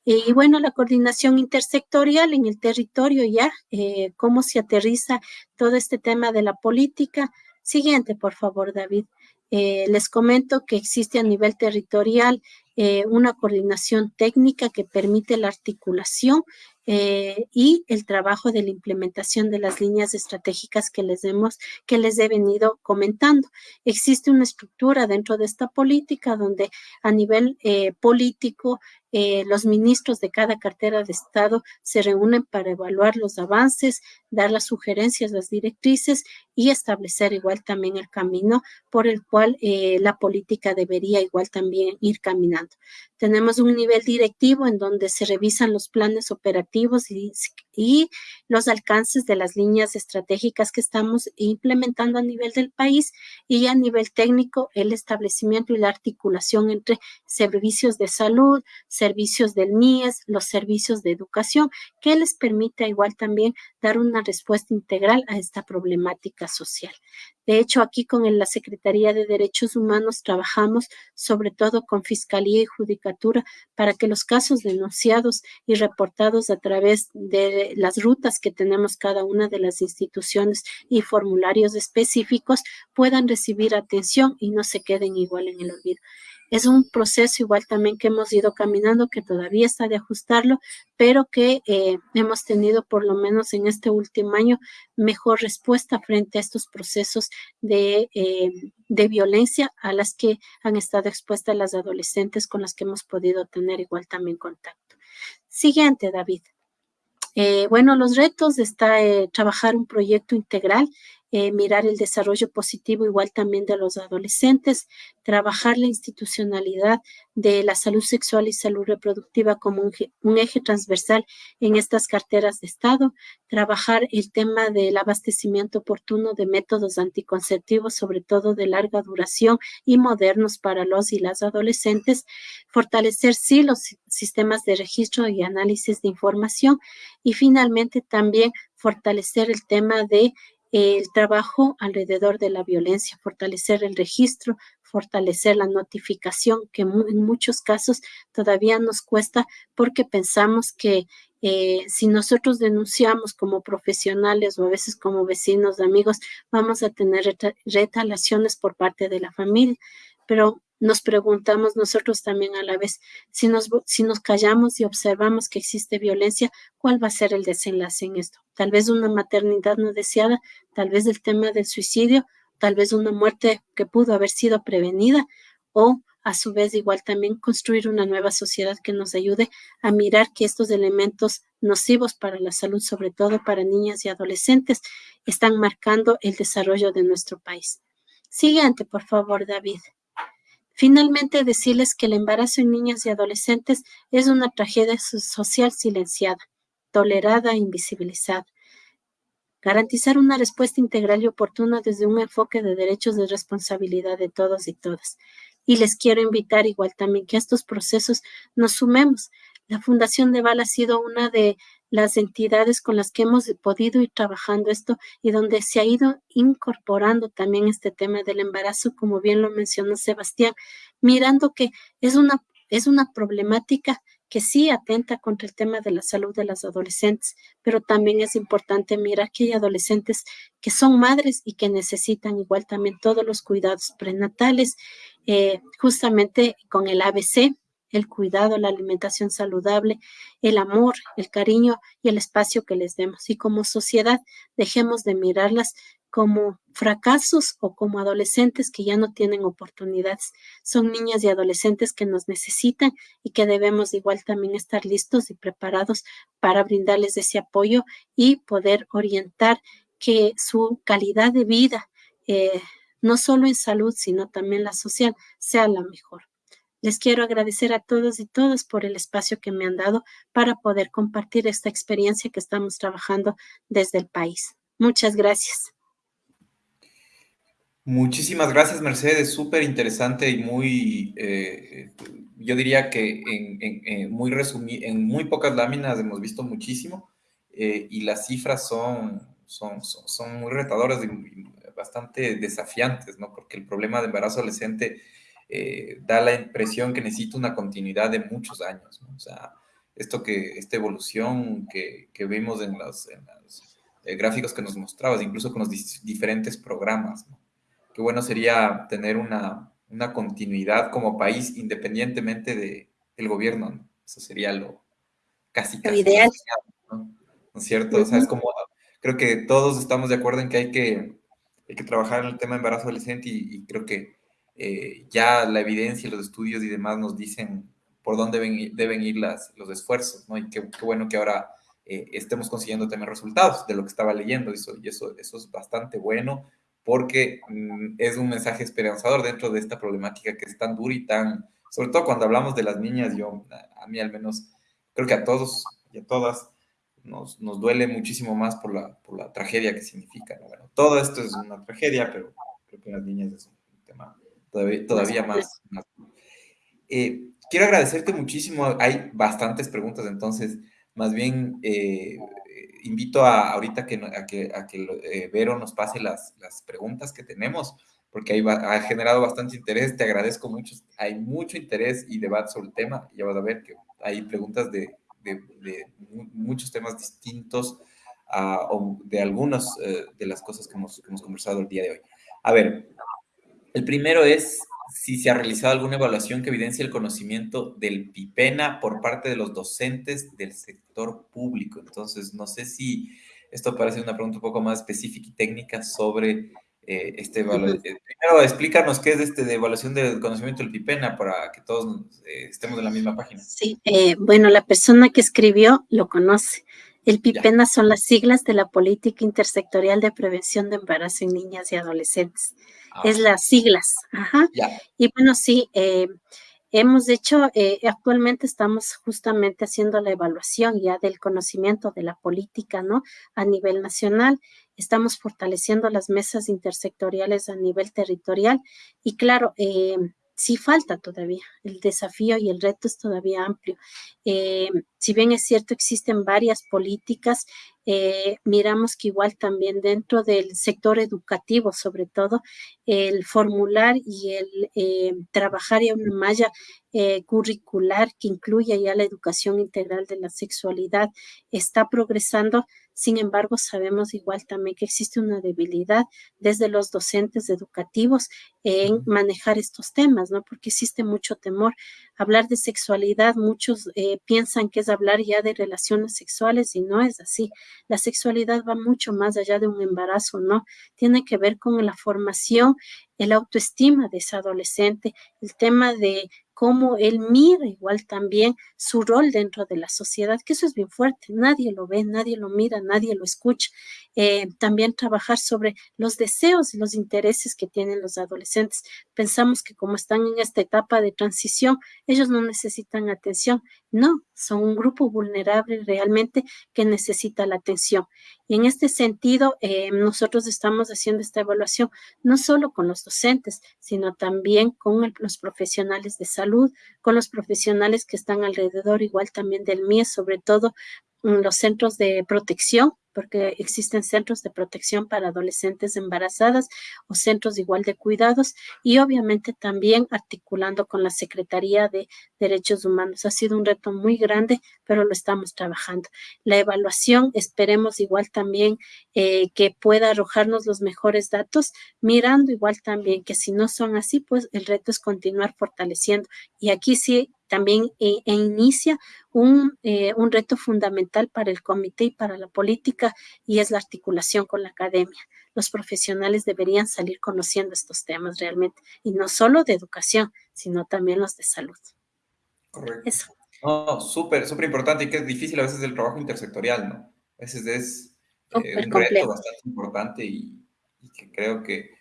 Y bueno, la coordinación intersectorial en el territorio ya, eh, cómo se aterriza todo este tema de la política. Siguiente, por favor, David. les comento que existe a nivel territorial eh, una coordinación técnica que permite la articulación eh, y el trabajo de la implementación de las líneas estratégicas que les, hemos, que les he venido comentando. Existe una estructura dentro de esta política donde a nivel eh, político eh, los ministros de cada cartera de Estado se reúnen para evaluar los avances, dar las sugerencias, las directrices y establecer igual también el camino por el cual eh, la política debería igual también ir caminando. Tenemos un nivel directivo en donde se revisan los planes operativos y, y los alcances de las líneas estratégicas que estamos implementando a nivel del país y a nivel técnico el establecimiento y la articulación entre servicios de salud, servicios del MIES, los servicios de educación, que les permite igual también dar una respuesta integral a esta problemática social. De hecho, aquí con la Secretaría de Derechos Humanos trabajamos sobre todo con Fiscalía y Judicatura para que los casos denunciados y reportados a través de las rutas que tenemos cada una de las instituciones y formularios específicos puedan recibir atención y no se queden igual en el olvido. Es un proceso igual también que hemos ido caminando, que todavía está de ajustarlo, pero que eh, hemos tenido por lo menos en este último año mejor respuesta frente a estos procesos de, eh, de violencia a las que han estado expuestas las adolescentes con las que hemos podido tener igual también contacto. Siguiente, David. Eh, bueno, los retos está trabajar un proyecto integral eh, mirar el desarrollo positivo igual también de los adolescentes, trabajar la institucionalidad de la salud sexual y salud reproductiva como un, eje transversal en estas carteras de Estado, trabajar el tema del abastecimiento oportuno de métodos anticonceptivos, sobre todo de larga duración y modernos para los y las adolescentes, fortalecer sí los sistemas de registro y análisis de información y finalmente también fortalecer el tema de el trabajo alrededor de la violencia, fortalecer el registro, fortalecer la notificación, que en muchos casos todavía nos cuesta porque pensamos que eh, si nosotros denunciamos como profesionales o a veces como vecinos, amigos, vamos a tener retalaciones por parte de la familia. Pero nos preguntamos nosotros también a la vez, si nos, si nos callamos y observamos que existe violencia, ¿cuál va a ser el desenlace en esto? Tal vez una maternidad no deseada, tal vez el tema del suicidio, tal vez una muerte que pudo haber sido prevenida o a su vez igual también construir una nueva sociedad que nos ayude a mirar que estos elementos nocivos para la salud, sobre todo para niñas y adolescentes, están marcando el desarrollo de nuestro país. Siguiente, por favor, David. Finalmente, decirles que el embarazo en niñas y adolescentes es una tragedia social silenciada. tolerada e invisibilizada. Garantizar una respuesta integral y oportuna desde un enfoque de derechos de responsabilidad de todos y todas. Y les quiero invitar igual también que a estos procesos nos sumemos. La Fundación de Val ha sido una de las entidades con las que hemos podido ir trabajando esto y donde se ha ido incorporando también este tema del embarazo, como bien lo mencionó Sebastián, mirando que es una, es una problemática que sí atenta contra el tema de la salud de las adolescentes, pero también es importante mirar que hay adolescentes que son madres y que necesitan igual también todos los cuidados prenatales, eh, justamente con el ABC, el cuidado, la alimentación saludable, el amor, el cariño y el espacio que les demos. Y como sociedad, dejemos de mirarlas como fracasos o como adolescentes que ya no tienen oportunidades. Son niñas y adolescentes que nos necesitan y que debemos igual también estar listos y preparados para brindarles ese apoyo y poder orientar que su calidad de vida, eh, no solo en salud, sino también la social, sea la mejor. Les quiero agradecer a todos y todas por el espacio que me han dado para poder compartir esta experiencia que estamos trabajando desde el país. Muchas gracias. Muchísimas gracias, Mercedes. Súper interesante y muy, eh, yo diría que en, muy en muy pocas láminas hemos visto muchísimo eh, y las cifras son, son, son, muy retadoras y bastante desafiantes, ¿no? Porque el problema de embarazo adolescente eh, da la impresión que necesita una continuidad de muchos años, ¿no? O sea, esto que, esta evolución que, que vimos en los, en los gráficos que nos mostrabas, incluso con los diferentes programas, ¿no? qué bueno sería tener una, una continuidad como país independientemente de, del gobierno. Eso sería lo casi, casi ideal. ¿no? es cierto? O sea, es como, creo que todos estamos de acuerdo en que hay que, hay que trabajar en el tema de embarazo adolescente y, creo que eh, ya la evidencia, los estudios y demás nos dicen por dónde deben, ir las, los esfuerzos, ¿no? Y qué, qué bueno que ahora eh, estemos consiguiendo también resultados de lo que estaba leyendo, eso, y eso, eso es bastante bueno porque mm, es un mensaje esperanzador dentro de esta problemática que es tan dura y tan, sobre todo cuando hablamos de las niñas, yo, a, mí al menos, creo que a todos y a todas nos, nos duele muchísimo más por la, por la tragedia que significa. Bueno, todo esto es una tragedia, pero creo que las niñas es un todavía, todavía más. Eh, quiero agradecerte muchísimo, hay bastantes preguntas, entonces, más bien... Eh, invito a ahorita que, a que, a que eh, Vero nos pase las, las, preguntas que tenemos, porque ahí ha generado bastante interés. Te agradezco mucho. Hay mucho interés y debate sobre el tema. Ya vas a ver que hay preguntas de, de, de muchos temas distintos uh, o de algunas uh, de las cosas que hemos, que hemos conversado el día de hoy. A ver, el primero es si se ha realizado alguna evaluación que evidencia el conocimiento del PIPENA por parte de los docentes del sector público. Entonces, no sé si esto parece una pregunta un poco más específica y técnica sobre eh, este evaluación. Eh, primero, explícanos qué es este de evaluación del conocimiento del PIPENA para que todos eh, estemos en la misma página. Sí, eh, bueno, la persona que escribió lo conoce. El PIPENA son las siglas de la Política Intersectorial de Prevención de Embarazo en Niñas y Adolescentes. Ah, es las siglas. Ajá. Y bueno, sí, eh, hemos hecho, eh, actualmente estamos justamente haciendo la evaluación ya del conocimiento de la política, ¿no? A nivel nacional. Estamos fortaleciendo las mesas intersectoriales a nivel territorial. Y claro, eh, sí falta todavía. El desafío y el reto es todavía amplio. Eh, si bien es cierto, existen varias políticas, eh, miramos que igual también dentro del sector educativo, sobre todo, el formular y el eh, trabajar en una malla curricular que incluya ya la educación integral de la sexualidad está progresando sin embargo, sabemos igual también que existe una debilidad desde los docentes educativos en manejar estos temas, ¿no? Porque existe mucho temor. Hablar de sexualidad, muchos eh, piensan que es hablar ya de relaciones sexuales y no es así. La sexualidad va mucho más allá de un embarazo, ¿no? Tiene que ver con la formación, el autoestima de ese adolescente, el tema de cómo él mira igual también su rol dentro de la sociedad, que eso es bien fuerte, nadie lo ve, nadie lo mira, nadie lo escucha. Eh, también trabajar sobre los deseos y los intereses que tienen los adolescentes. Pensamos que como están en esta etapa de transición, ellos no necesitan atención No, son un grupo vulnerable realmente que necesita la atención. Y en este sentido, eh, nosotros estamos haciendo esta evaluación no solo con los docentes, sino también con los profesionales de salud, con los profesionales que están alrededor, igual también del MIE, sobre todo los centros de protección, porque existen centros de protección para adolescentes embarazadas o centros igual de cuidados y obviamente también articulando con la Secretaría de Derechos Humanos. Ha sido un reto muy grande, pero lo estamos trabajando. La evaluación, esperemos igual también eh, que pueda arrojarnos los mejores datos, mirando igual también que si no son así, pues el reto es continuar fortaleciendo. Y aquí sí también e, e inicia un, eh, un, reto fundamental para el comité y para la política y es la articulación con la academia. Los profesionales deberían salir conociendo estos temas realmente y no solo de educación, sino también los de salud. Correcto. Eso. No, súper, súper importante y que es difícil a veces el trabajo intersectorial, ¿no? A veces es eh, un reto bastante importante y, y que creo que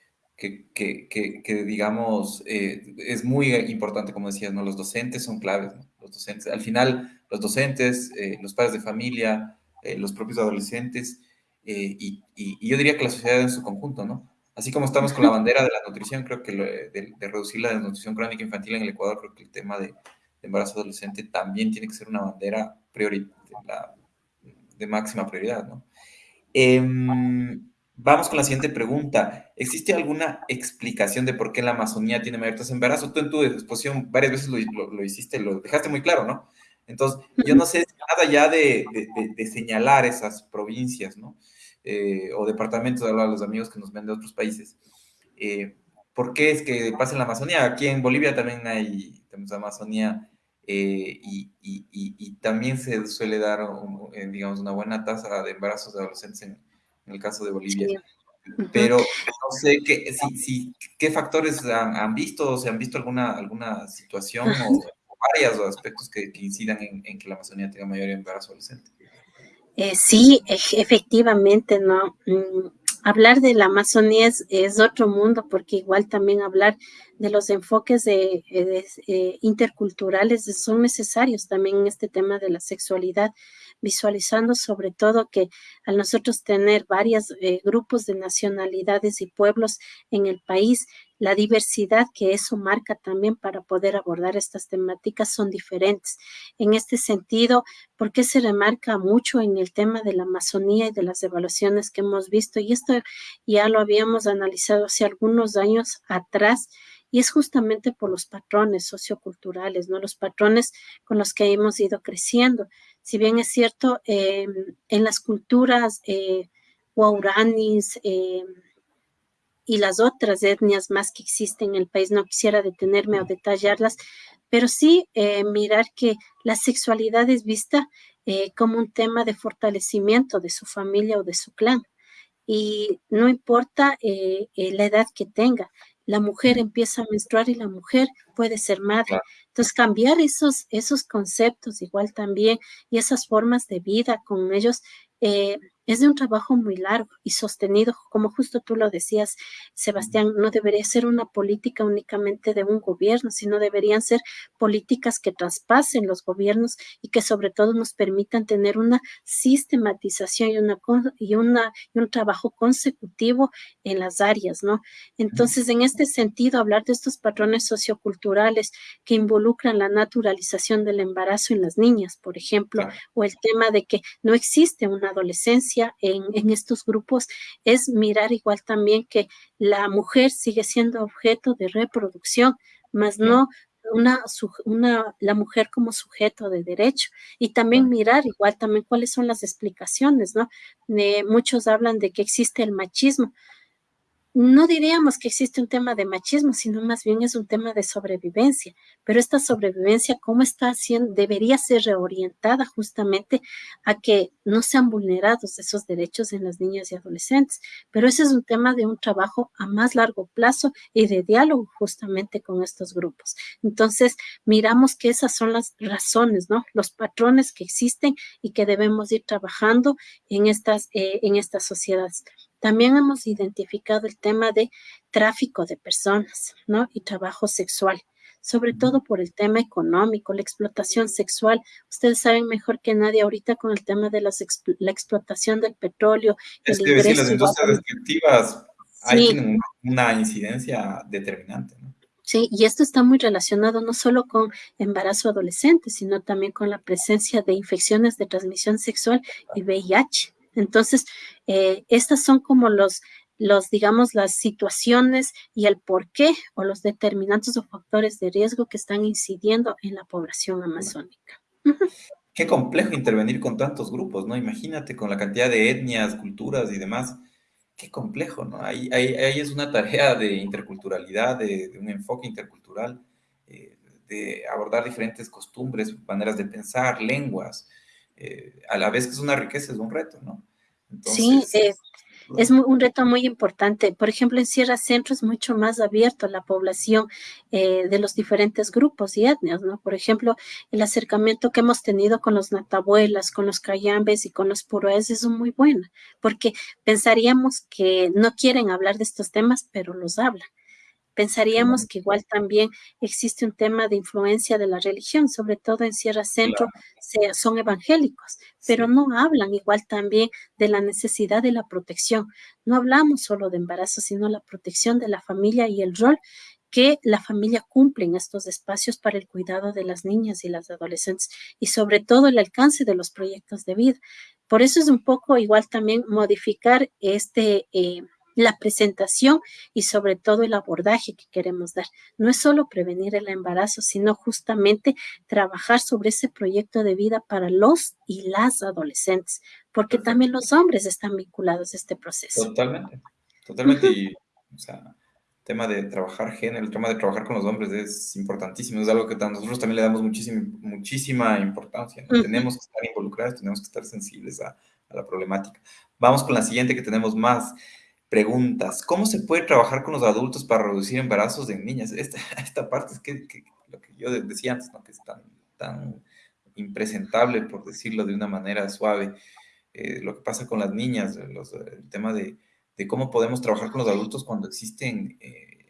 que, digamos, eh, es muy importante, como decías, ¿no? Los docentes son claves, Los docentes, al final, los docentes, eh, los padres de familia, eh, los propios adolescentes, y, yo diría que la sociedad en su conjunto, ¿no? Así como estamos con la bandera de la nutrición, creo que de, reducir la desnutrición crónica infantil en el Ecuador, creo que el tema de, embarazo adolescente también tiene que ser una bandera priori, de, máxima prioridad, ¿no? Vamos con la siguiente pregunta. ¿Existe alguna explicación de por qué la Amazonía tiene mayor tasa de embarazo? Tú en tu exposición varias veces lo, hiciste, lo dejaste muy claro, ¿no? Entonces, yo no sé nada ya de, señalar esas provincias, ¿no? Eh, o departamentos, de los amigos que nos ven de otros países. Eh, ¿Por qué es que pasa en la Amazonía? Aquí en Bolivia también hay, tenemos Amazonía eh, y, también se suele dar, digamos, una buena tasa de embarazos de adolescentes en, en el caso de Bolivia. Pero no sé qué, si, qué factores han, visto o se han visto alguna, alguna situación o, varios aspectos que, incidan en, que la Amazonía tenga mayor embarazo adolescente. Eh, sí, efectivamente, ¿no? Mm, hablar de la Amazonía es, otro mundo, porque igual también hablar de los enfoques de, eh, interculturales son necesarios también en este tema de la sexualidad visualizando sobre todo que al nosotros tener varios eh, grupos de nacionalidades y pueblos en el país, la diversidad que eso marca también para poder abordar estas temáticas son diferentes. En este sentido, ¿por qué se remarca mucho en el tema de la Amazonía y de las evaluaciones que hemos visto? Y esto ya lo habíamos analizado hace algunos años atrás y es justamente por los patrones socioculturales, ¿no? Los patrones con los que hemos ido creciendo. Si bien es cierto, eh, en las culturas eh, eh, y las otras etnias más que existen en el país, no quisiera detenerme o detallarlas, pero sí eh, mirar que la sexualidad es vista como un tema de fortalecimiento de su familia o de su clan. Y no importa la edad que tenga, la mujer empieza a menstruar y la mujer puede ser madre. Entonces, cambiar esos, esos conceptos igual también y esas formas de vida con ellos eh, es de un trabajo muy largo y sostenido, como justo tú lo decías, Sebastián, no debería ser una política únicamente de un gobierno, sino deberían ser políticas que traspasen los gobiernos y que sobre todo nos permitan tener una sistematización y, una, y, una, y un trabajo consecutivo en las áreas, ¿no? Entonces, en este sentido, hablar de estos patrones socioculturales que involucran la naturalización del embarazo en las niñas, por ejemplo, o el tema de que no existe una adolescencia en, estos grupos es mirar igual también que la mujer sigue siendo objeto de reproducción, más no una, una, la mujer como sujeto de derecho. Y también mirar igual también cuáles son las explicaciones, ¿no? muchos hablan de que existe el machismo no diríamos que existe un tema de machismo, sino más bien es un tema de sobrevivencia. Pero esta sobrevivencia, ¿cómo está haciendo? Debería ser reorientada justamente a que no sean vulnerados esos derechos en las niñas y adolescentes. Pero ese es un tema de un trabajo a más largo plazo y de diálogo justamente con estos grupos. Entonces, miramos que esas son las razones, ¿no? Los patrones que existen y que debemos ir trabajando en estas, eh, en estas sociedades. También hemos identificado el tema de tráfico de personas, ¿no? Y trabajo sexual. sobre todo por el tema económico, la explotación sexual. Ustedes saben mejor que nadie ahorita con el tema de las la explotación del petróleo. Es que decir, las industrias ahí tienen una incidencia determinante. ¿no? Sí, y esto está muy relacionado no solo con embarazo adolescente, sino también con la presencia de infecciones de transmisión sexual y VIH. Entonces, eh, estas son como los, los, digamos, las situaciones y el por qué o los determinantes o factores de riesgo que están incidiendo en la población amazónica. Qué complejo intervenir con tantos grupos, ¿no? Imagínate con la cantidad de etnias, culturas y demás qué complejo, ¿no? Ahí, ahí, es una tarea de interculturalidad, de, un enfoque intercultural, eh, de abordar diferentes costumbres, maneras de pensar, lenguas, eh, a la vez que es una riqueza, es un reto, ¿no? sí, eh, es un reto muy importante. Por ejemplo, en Sierra Centro es mucho más abierto la población eh, de los diferentes grupos y etnias, ¿no? Por ejemplo, el acercamiento que hemos tenido con los natabuelas, con los cayambes y con los puroes es muy bueno, porque pensaríamos que no quieren hablar de estos temas, pero los hablan. Pensaríamos que igual también existe un tema de influencia de la religión, sobre todo en Sierra Centro son evangélicos, pero no hablan igual también de la necesidad de la protección. No hablamos solo de embarazo, sino la protección de la familia y el rol que la familia cumple en estos espacios para el cuidado de las niñas y las adolescentes y sobre todo el alcance de los proyectos de vida. Por eso es un poco igual también modificar este... Eh, la presentación y sobre todo el abordaje que queremos dar. No es solo prevenir el embarazo, sino justamente trabajar sobre ese proyecto de vida para los y las adolescentes, porque también los hombres están vinculados a este proceso. Totalmente, totalmente. Y, o sea, tema de trabajar género, el tema de trabajar con los hombres es importantísimo, es algo que nosotros también le damos muchísima, muchísima importancia. Tenemos que estar involucrados, tenemos que estar sensibles a, a la problemática. Vamos con la siguiente que tenemos más. Preguntas. ¿Cómo se puede trabajar con los adultos para reducir embarazos de niñas? Esta, esta parte es que, lo que yo decía antes, ¿no? que es tan, tan impresentable, por decirlo de una manera suave. Eh, lo que pasa con las niñas, el tema de, cómo podemos trabajar con los adultos cuando existen, eh,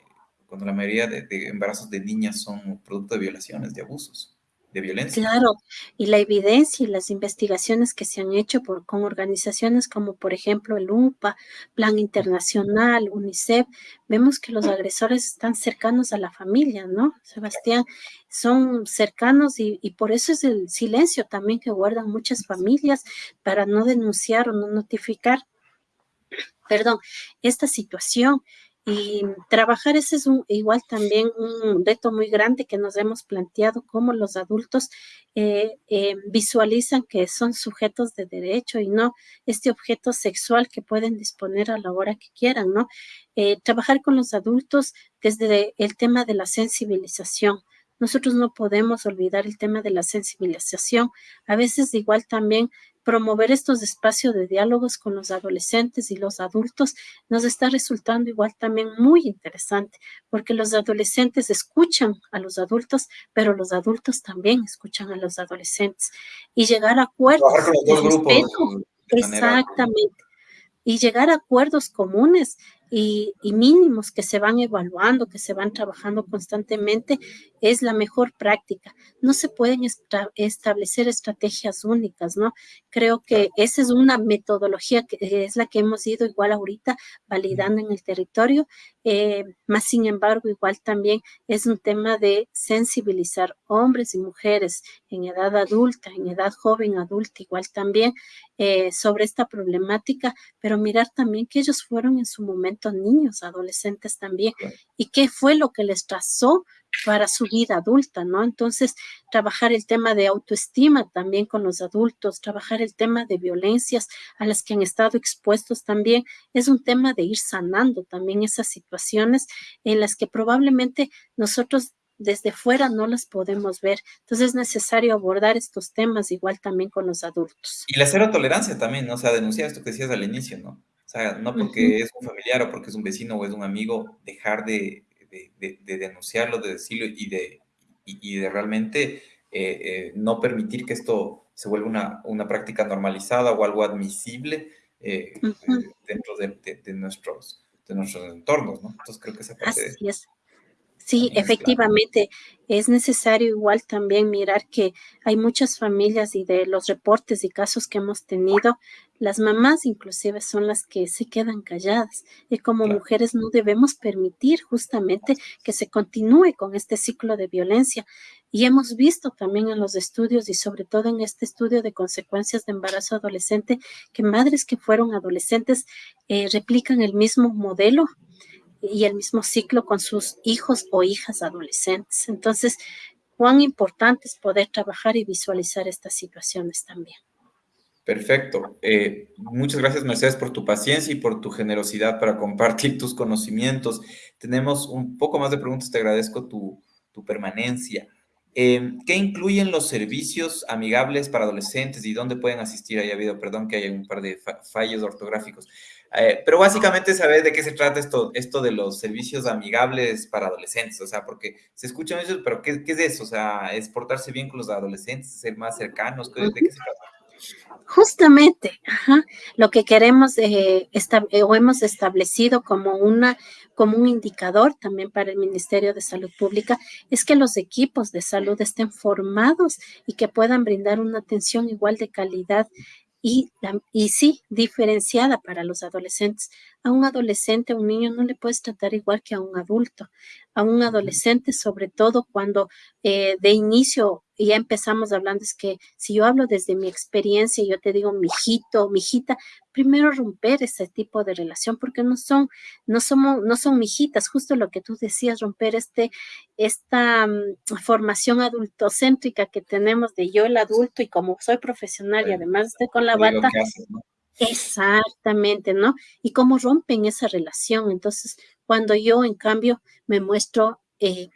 cuando la mayoría de embarazos de niñas son producto de violaciones, de abusos de violencia. Claro, y la evidencia y las investigaciones que se han hecho por, con organizaciones como por ejemplo el UNPA, Plan Internacional, UNICEF, vemos que los agresores están cercanos a la familia, ¿no? Sebastián, son cercanos y, y por eso es el silencio también que guardan muchas familias para no denunciar o no notificar, perdón, esta situación. Y trabajar ese es un, igual también un reto muy grande que nos hemos planteado, cómo los adultos eh, eh, visualizan que son sujetos de derecho y no este objeto sexual que pueden disponer a la hora que quieran, ¿no? Eh, trabajar con los adultos desde el tema de la sensibilización. Nosotros no podemos olvidar el tema de la sensibilización. A veces igual también promover estos espacios de diálogos con los adolescentes y los adultos nos está resultando igual también muy interesante, porque los adolescentes escuchan a los adultos, pero los adultos también escuchan a los adolescentes y llegar a acuerdos. exactamente. Y llegar a acuerdos comunes y, mínimos que se van evaluando, que se van trabajando constantemente, es la mejor práctica. No se pueden establecer estrategias únicas, ¿no? Creo que esa es una metodología que es la que hemos ido igual ahorita validando en el territorio, eh, más sin embargo, igual también es un tema de sensibilizar hombres y mujeres en edad adulta, en edad joven, adulta, igual también eh, sobre esta problemática, pero mirar también que ellos fueron en su momento niños, adolescentes también, y qué fue lo que les trazó para su vida adulta, ¿no? Entonces, trabajar el tema de autoestima también con los adultos, trabajar el tema de violencias a las que han estado expuestos también, es un tema de ir sanando también esas situaciones en las que probablemente nosotros desde fuera no las podemos ver. Entonces es necesario abordar estos temas igual también con los adultos. Y la cero tolerancia también, ¿no? O sea, denunciar esto que decías al inicio, ¿no? O sea, no porque es un familiar o porque es un vecino o es un amigo, dejar de, denunciarlo, de decirlo y de, y, de realmente eh, eh, no permitir que esto se vuelva una, una práctica normalizada o algo admisible eh, dentro de, nuestros, de nuestros entornos, ¿no? Entonces creo que esa parte... Así es. Sí, efectivamente, es necesario igual también mirar que hay muchas familias y de los reportes y casos que hemos tenido, las mamás inclusive son las que se quedan calladas y como mujeres no debemos permitir justamente que se continúe con este ciclo de violencia. Y hemos visto también en los estudios y sobre todo en este estudio de consecuencias de embarazo adolescente que madres que fueron adolescentes eh, replican el mismo modelo y el mismo ciclo con sus hijos o hijas adolescentes. Entonces, cuán importante es poder trabajar y visualizar estas situaciones también. Perfecto. Eh, muchas gracias, Mercedes, por tu paciencia y por tu generosidad para compartir tus conocimientos. Tenemos un poco más de preguntas. Te agradezco tu, permanencia. Eh, ¿Qué incluyen los servicios amigables para adolescentes y dónde pueden asistir? Ahí ha habido, perdón, que hay un par de fallos ortográficos. Eh, pero básicamente saber de qué se trata esto, esto de los servicios amigables para adolescentes, o sea, porque se escuchan eso, pero ¿qué, ¿qué, es eso? O sea, es portarse bien con los adolescentes, ser más cercanos, ¿de qué se trata? Justamente, ajá, lo que queremos eh, eh, o hemos establecido como, una, como un indicador también para el Ministerio de Salud Pública es que los equipos de salud estén formados y que puedan brindar una atención igual de calidad y, y sí, diferenciada para los adolescentes. A un adolescente, a un niño, no le puedes tratar igual que a un adulto. A un adolescente, sobre todo cuando eh, de inicio ya empezamos hablando, es que si yo hablo desde mi experiencia, yo te digo, mijito, mijita, primero romper ese tipo de relación, porque no son, no somos, no son mijitas, justo lo que tú decías, romper este, esta mm, formación adultocéntrica que tenemos de yo el adulto y como soy profesional y además estoy con la bata. Exactamente, ¿no? Y cómo rompen esa relación. Entonces, cuando yo, en cambio, me muestro, eh,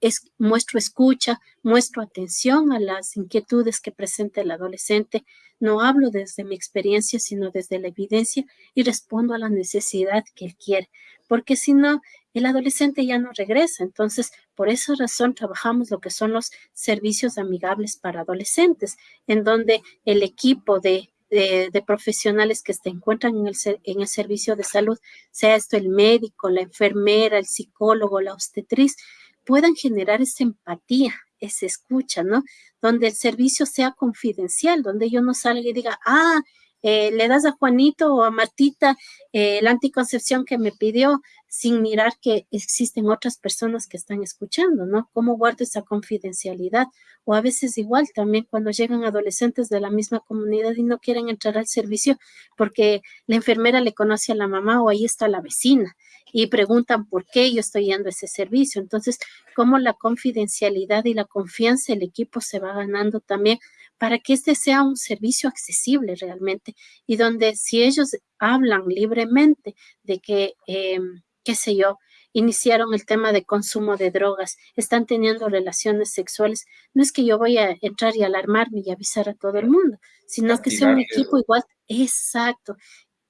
es, muestro escucha, muestro atención a las inquietudes que presenta el adolescente, no hablo desde mi experiencia, sino desde la evidencia y respondo a la necesidad que él quiere, porque si no, el adolescente ya no regresa. Entonces, por esa razón trabajamos lo que son los servicios amigables para adolescentes, en donde el equipo de de, profesionales que se encuentran en el, en el servicio de salud, sea esto el médico, la enfermera, el psicólogo, la obstetriz, puedan generar esa empatía, esa escucha, ¿no? Donde el servicio sea confidencial, donde yo no salga y diga, ah, eh, le das a Juanito o a Martita eh, la anticoncepción que me pidió sin mirar que existen otras personas que están escuchando, ¿no? ¿Cómo guardo esa confidencialidad? O a veces igual también cuando llegan adolescentes de la misma comunidad y no quieren entrar al servicio porque la enfermera le conoce a la mamá o ahí está la vecina y preguntan por qué yo estoy yendo a ese servicio. Entonces, cómo la confidencialidad y la confianza del equipo se va ganando también para que este sea un servicio accesible realmente y donde si ellos hablan libremente de que, em, qué sé yo, iniciaron el tema de consumo de drogas, están teniendo relaciones sexuales, no es que yo voy a entrar y alarmarme y avisar a todo el mundo, sino que sea un equipo igual, exacto,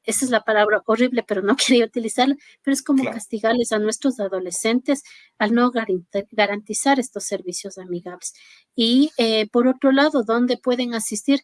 esa es la palabra horrible, pero no quería utilizarla, pero es como castigarles a nuestros adolescentes al no garantizar estos servicios amigables. Y eh, por otro lado, ¿dónde pueden asistir?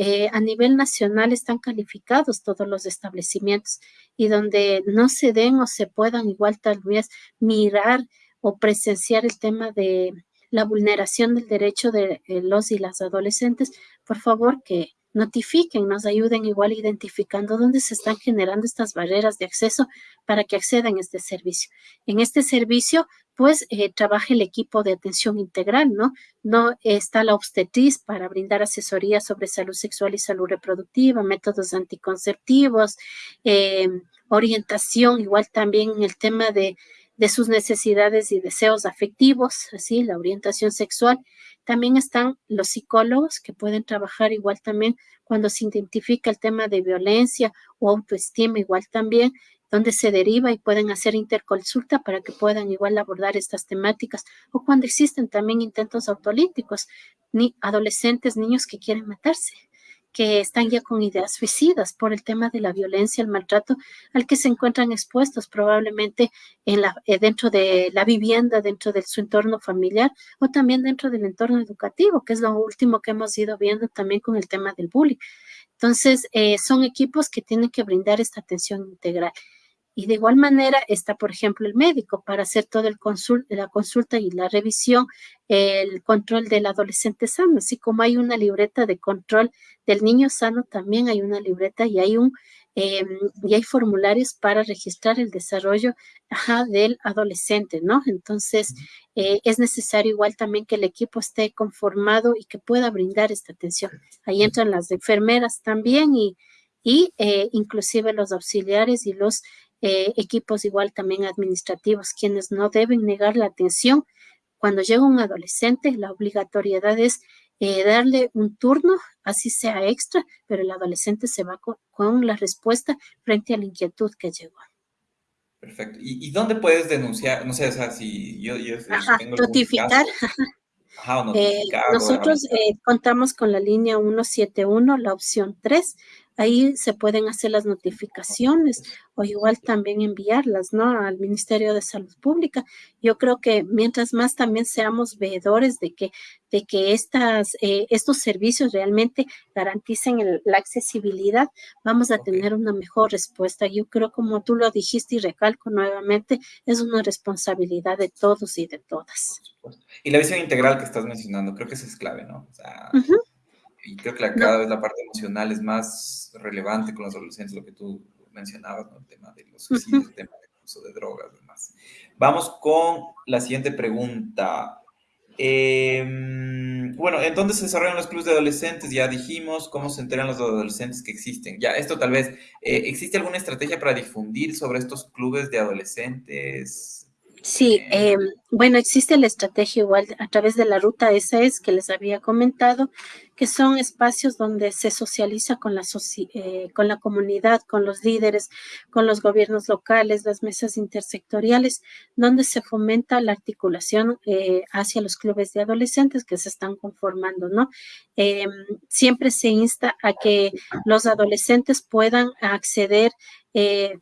Eh, a nivel nacional están calificados todos los establecimientos y donde no se den o se puedan igual tal vez mirar o presenciar el tema de la vulneración del derecho de eh, los y las adolescentes, por favor que notifiquen, nos ayuden igual identificando dónde se están generando estas barreras de acceso para que accedan a este servicio. En este servicio, pues, eh, trabaja el equipo de atención integral, ¿no? No está la obstetriz para brindar asesoría sobre salud sexual y salud reproductiva, métodos anticonceptivos, eh, orientación, igual también el tema de de sus necesidades y deseos afectivos, así, la orientación sexual. También están los psicólogos que pueden trabajar igual también cuando se identifica el tema de violencia o autoestima, igual también, donde se deriva y pueden hacer interconsulta para que puedan igual abordar estas temáticas o cuando existen también intentos autolíticos, ni adolescentes, niños que quieren matarse que están ya con ideas suicidas por el tema de la violencia, el maltrato al que se encuentran expuestos probablemente en la, eh, dentro de la vivienda, dentro de su entorno familiar o también dentro del entorno educativo, que es lo último que hemos ido viendo también con el tema del bullying. Entonces, eh, son equipos que tienen que brindar esta atención integral. Y de igual manera está, por ejemplo, el médico para hacer consul la consulta y la revisión, el control del adolescente sano, así como hay una libreta de control del niño sano, también hay una libreta y hay un em, y hay formularios para registrar el desarrollo del adolescente, ¿no? Entonces, eh, es necesario igual también que el equipo esté conformado y que pueda brindar esta atención. Ahí entran las enfermeras también y, y eh, inclusive los auxiliares y los eh, equipos igual también administrativos, quienes no deben negar la atención. Cuando llega un adolescente, la obligatoriedad es eh, darle un turno, así sea extra, pero el adolescente se va con, la respuesta frente a la inquietud que llegó. Perfecto. ¿Y, dónde puedes denunciar? No sé, o sea, si yo, yo tengo notificar. Ajá, nosotros contamos con la línea 171, la opción 3, Ahí se pueden hacer las notificaciones o igual también enviarlas, ¿no? Al Ministerio de Salud Pública. Yo creo que mientras más también seamos veedores de que, de que estas, eh, estos servicios realmente garanticen la accesibilidad, vamos a tener una mejor respuesta. Yo creo, como tú lo dijiste y recalco nuevamente, es una responsabilidad de todos y de todas. Y la visión integral que estás mencionando, creo que eso es clave, ¿no? O sea, y creo que cada vez la parte emocional es más relevante con los adolescentes, lo que tú mencionabas, ¿no? el tema de los suicidios, el tema del uso de drogas y demás. Vamos con la siguiente pregunta. Em, bueno, ¿en dónde se desarrollan los clubes de adolescentes? Ya dijimos cómo se enteran los adolescentes que existen. Ya, esto tal vez, eh, ¿existe alguna estrategia para difundir sobre estos clubes de adolescentes? Sí, eh, bueno, existe la estrategia igual a través de la ruta es que les había comentado, que son espacios donde se socializa con la, eh, con la comunidad, con los líderes, con los gobiernos locales, las mesas intersectoriales, donde se fomenta la articulación eh, hacia los clubes de adolescentes que se están conformando, ¿no? siempre se insta a que los adolescentes puedan acceder,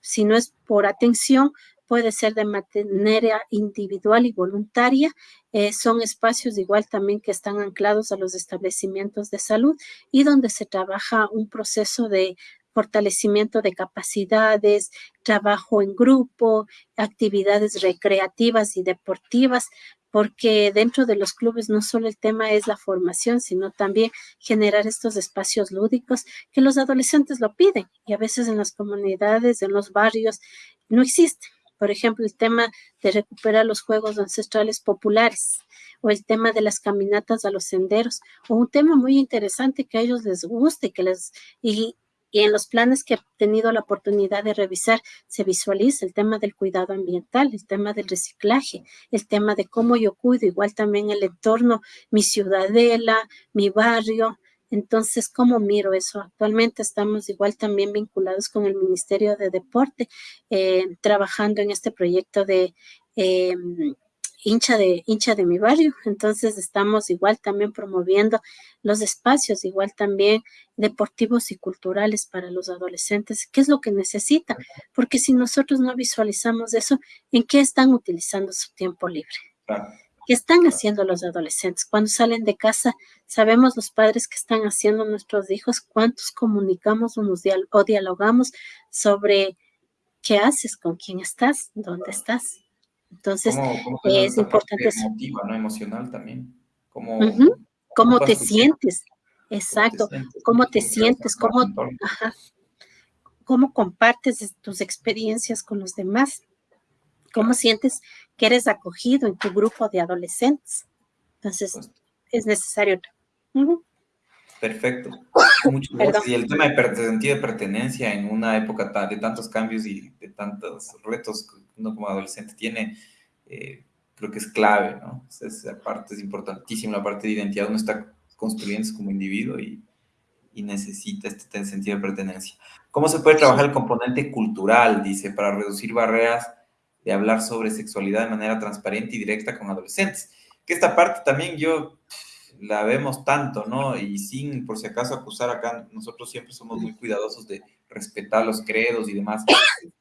si no es por atención, puede ser de manera individual y voluntaria. Eh, son espacios igual también que están anclados a los establecimientos de salud y donde se trabaja un proceso de fortalecimiento de capacidades, trabajo en grupo, actividades recreativas y deportivas, porque dentro de los clubes no solo el tema es la formación, sino también generar estos espacios lúdicos que los adolescentes lo piden y a veces en las comunidades, en los barrios, no existen. Por ejemplo, el tema de recuperar los juegos ancestrales populares o el tema de las caminatas a los senderos o un tema muy interesante que a ellos les guste que les y, y en los planes que he tenido la oportunidad de revisar se visualiza el tema del cuidado ambiental, el tema del reciclaje, el tema de cómo yo cuido, igual también el entorno, mi ciudadela, mi barrio, entonces, ¿cómo miro eso? Actualmente estamos igual también vinculados con el Ministerio de Deporte, eh, trabajando en este proyecto de eh, hincha de hincha de mi barrio. Entonces, estamos igual también promoviendo los espacios, igual también deportivos y culturales para los adolescentes. ¿Qué es lo que necesitan? Porque si nosotros no visualizamos eso, ¿en qué están utilizando su tiempo libre? ¿Qué están haciendo los adolescentes? Cuando salen de casa, sabemos los padres que están haciendo nuestros hijos, cuántos comunicamos o, o dialogamos sobre qué haces, con quién estás, dónde estás. Entonces, es importante. Emotiva, ¿no? Emocional también. ¿Cómo, ¿Cómo te sientes? Exacto. ¿Cómo te sientes? ¿Cómo, ¿Cómo compartes tus experiencias con los demás? ¿Cómo sientes que eres acogido en tu grupo de adolescentes? Entonces, es necesario. Perfecto. Mucho y el tema de sentido de pertenencia en una época de tantos cambios y de tantos retos que uno como adolescente tiene, eh, creo que es clave, ¿no? Esa parte es importantísima, la parte de identidad, uno está construyéndose como individuo y, y necesita este sentido de pertenencia. ¿Cómo se puede trabajar el componente cultural, dice, para reducir barreras de hablar sobre sexualidad de manera transparente y directa con adolescentes. Que esta parte también yo la vemos tanto, ¿no? Y sin, por si acaso, acusar acá, nosotros siempre somos muy cuidadosos de respetar los credos y demás.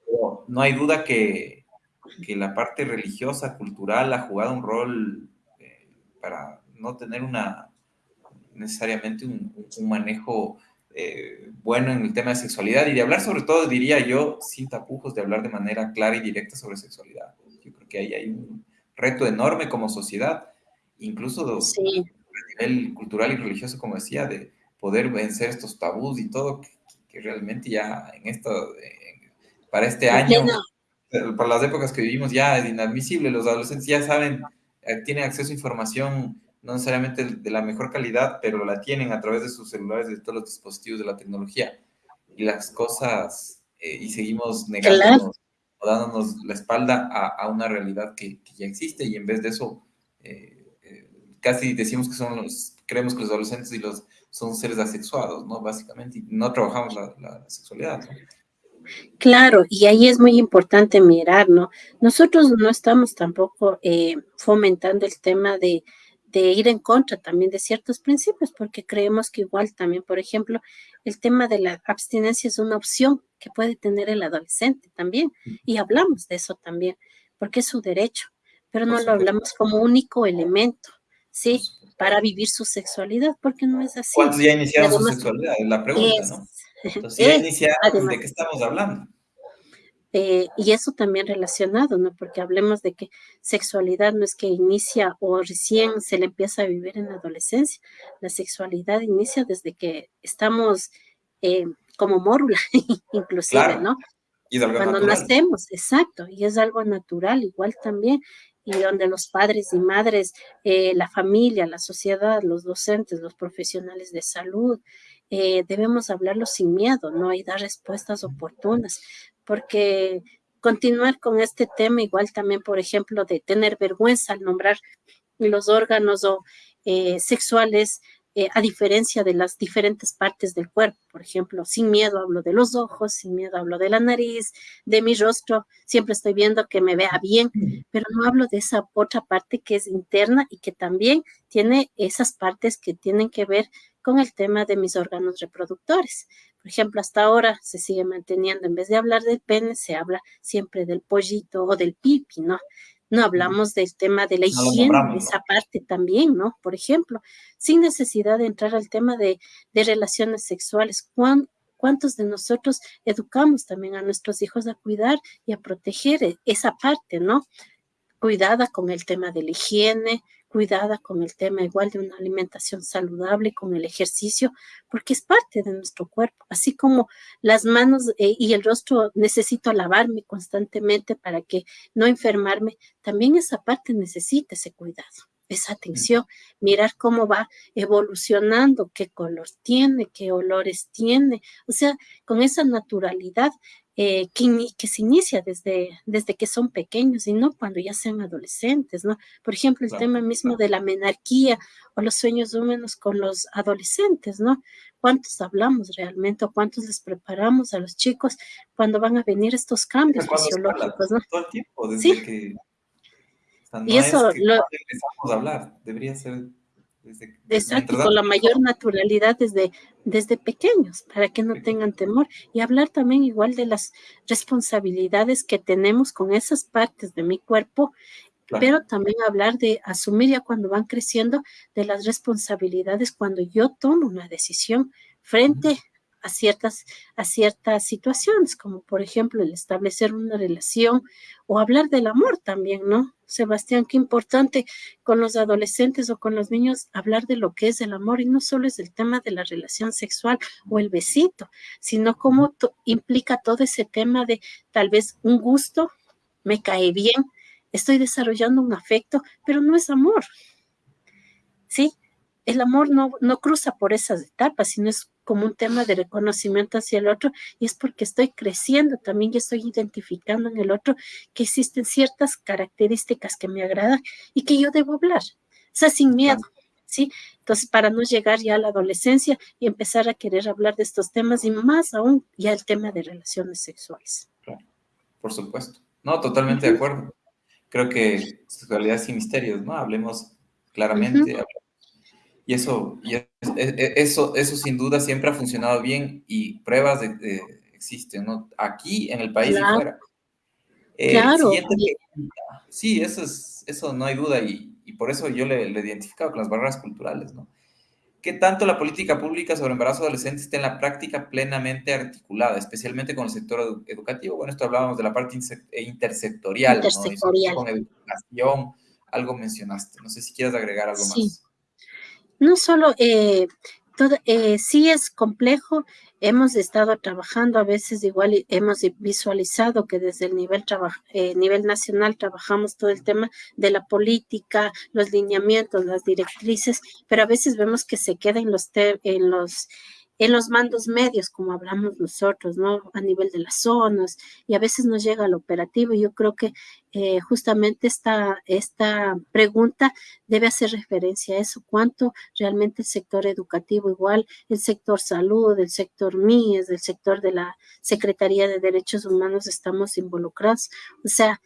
Pero no hay duda que, que la parte religiosa, cultural, ha jugado un rol eh, para no tener una necesariamente un, un manejo eh, bueno en el tema de sexualidad y de hablar sobre todo, diría yo, sin tapujos, de hablar de manera clara y directa sobre sexualidad. Yo creo que ahí hay un reto enorme como sociedad, incluso a nivel cultural y religioso, como decía, de poder vencer estos tabús y todo, que, realmente ya en esto, para este año, para las épocas que vivimos, ya es inadmisible. Los adolescentes ya saben, eh, tienen acceso a información no necesariamente de la mejor calidad, pero la tienen a través de sus celulares, de todos los dispositivos de la tecnología. Y las cosas, eh, y seguimos negándonos o dándonos la espalda a, una realidad que, ya existe, y en vez de eso, eh, eh, casi decimos que son los, creemos que los adolescentes y los son seres asexuados, ¿no? Básicamente, y no trabajamos la, la sexualidad, ¿no? Claro, y ahí es muy importante mirar, ¿no? Nosotros no estamos tampoco fomentando el tema de, de ir en contra también de ciertos principios, porque creemos que igual también, por ejemplo, el tema de la abstinencia es una opción que puede tener el adolescente también, y hablamos de eso también, porque es su derecho, pero no lo hablamos como único elemento, ¿sí? Para vivir su sexualidad, porque no es así. ¿Cuántos ya iniciaron su sexualidad? Es la pregunta, ¿no? Entonces, ya iniciaron, ¿de qué estamos hablando? Eh, y eso también relacionado, ¿no? Porque hablemos de que sexualidad no es que inicia o recién se le empieza a vivir en la adolescencia. La sexualidad inicia desde que estamos eh, como mórula, inclusive, ¿no? Y Cuando nacemos, exacto, y es algo natural, igual también, y donde los padres y madres, eh, la familia, la sociedad, los docentes, los profesionales de salud, debemos hablarlo sin miedo, ¿no? Y dar respuestas oportunas, porque continuar con este tema, igual también, por ejemplo, de tener vergüenza al nombrar los órganos o, eh, sexuales, eh, a diferencia de las diferentes partes del cuerpo. Por ejemplo, sin miedo hablo de los ojos, sin miedo hablo de la nariz, de mi rostro, siempre estoy viendo que me vea bien, pero no hablo de esa otra parte que es interna y que también tiene esas partes que tienen que ver con el tema de mis órganos reproductores. Por ejemplo, hasta ahora se sigue manteniendo, en vez de hablar del pene, se habla siempre del pollito o del pipi, ¿no? No hablamos del tema de la higiene, de esa parte también, ¿no? Por ejemplo, sin necesidad de entrar al tema de, relaciones sexuales. ¿Cuántos de nosotros educamos también a nuestros hijos a cuidar y a proteger e, esa parte, ¿no? Cuidada con el tema de la higiene, cuidada con el tema igual de una alimentación saludable, con el ejercicio, porque es parte de nuestro cuerpo, así como las manos eh, y el rostro necesito lavarme constantemente para que no enfermarme, también esa parte necesita ese cuidado esa atención, mirar cómo va evolucionando, qué color tiene, qué olores tiene, o sea, con esa naturalidad eh, que, se inicia desde, desde que son pequeños y no cuando ya sean adolescentes, ¿no? Por ejemplo, el tema mismo de la menarquía o los sueños húmedos con los adolescentes, ¿no? ¿Cuántos hablamos realmente o cuántos les preparamos a los chicos cuando van a venir estos cambios fisiológicos, ¿no? Todo el tiempo, desde ¿Sí? que... y eso lo... empezamos a hablar, debería ser Exacto, con la mayor naturalidad desde, desde pequeños, para que no tengan temor. Y hablar también igual de las responsabilidades que tenemos con esas partes de mi cuerpo, pero también hablar de asumir ya cuando van creciendo de las responsabilidades cuando yo tomo una decisión frente a ciertas, a ciertas situaciones, como por ejemplo el establecer una relación o hablar del amor también, ¿no? Sebastián, qué importante con los adolescentes o con los niños hablar de lo que es el amor y no solo es el tema de la relación sexual o el besito, sino cómo implica todo ese tema de tal vez un gusto, me cae bien, estoy desarrollando un afecto, pero no es amor. ¿Sí? el amor no, no cruza por esas etapas, sino es como un tema de reconocimiento hacia el otro y es porque estoy creciendo también y estoy identificando en el otro que existen ciertas características que me agradan y que yo debo hablar, o sea, sin miedo. ¿Sí? Entonces, para no llegar ya a la adolescencia y empezar a querer hablar de estos temas y más aún ya el tema de relaciones sexuales. Claro, por supuesto. No, totalmente de acuerdo. Creo que sexualidad sin misterios, ¿no? Hablemos claramente, y eso, y eso, eso sin duda siempre ha funcionado bien y pruebas de, existen, ¿no? Aquí, en el país y fuera. Eh, claro. Sí, eso, es, eso no hay duda y, y por eso yo le, le, identificado con las barreras culturales, ¿no? ¿Qué tanto la política pública sobre embarazo adolescente está en la práctica plenamente articulada, especialmente con el sector educativo? Bueno, esto hablábamos de la parte eh, intersectorial, intersectorial. ¿no? con educación, algo mencionaste. No sé si quieres agregar algo sí. más. No solo, eh, todo, eh, sí es complejo, hemos estado trabajando, a veces igual hemos visualizado que desde el nivel, eh, nivel nacional trabajamos todo el tema de la política, los lineamientos, las directrices, pero a veces vemos que se queda en los, en los en los mandos medios, como hablamos nosotros, ¿no? A nivel de las zonas, y a veces nos llega al operativo. Yo creo que eh, justamente esta, esta pregunta debe hacer referencia a eso, cuánto realmente el sector educativo, igual el sector salud, el sector MIES, el sector de la Secretaría de Derechos Humanos estamos involucrados. O sea,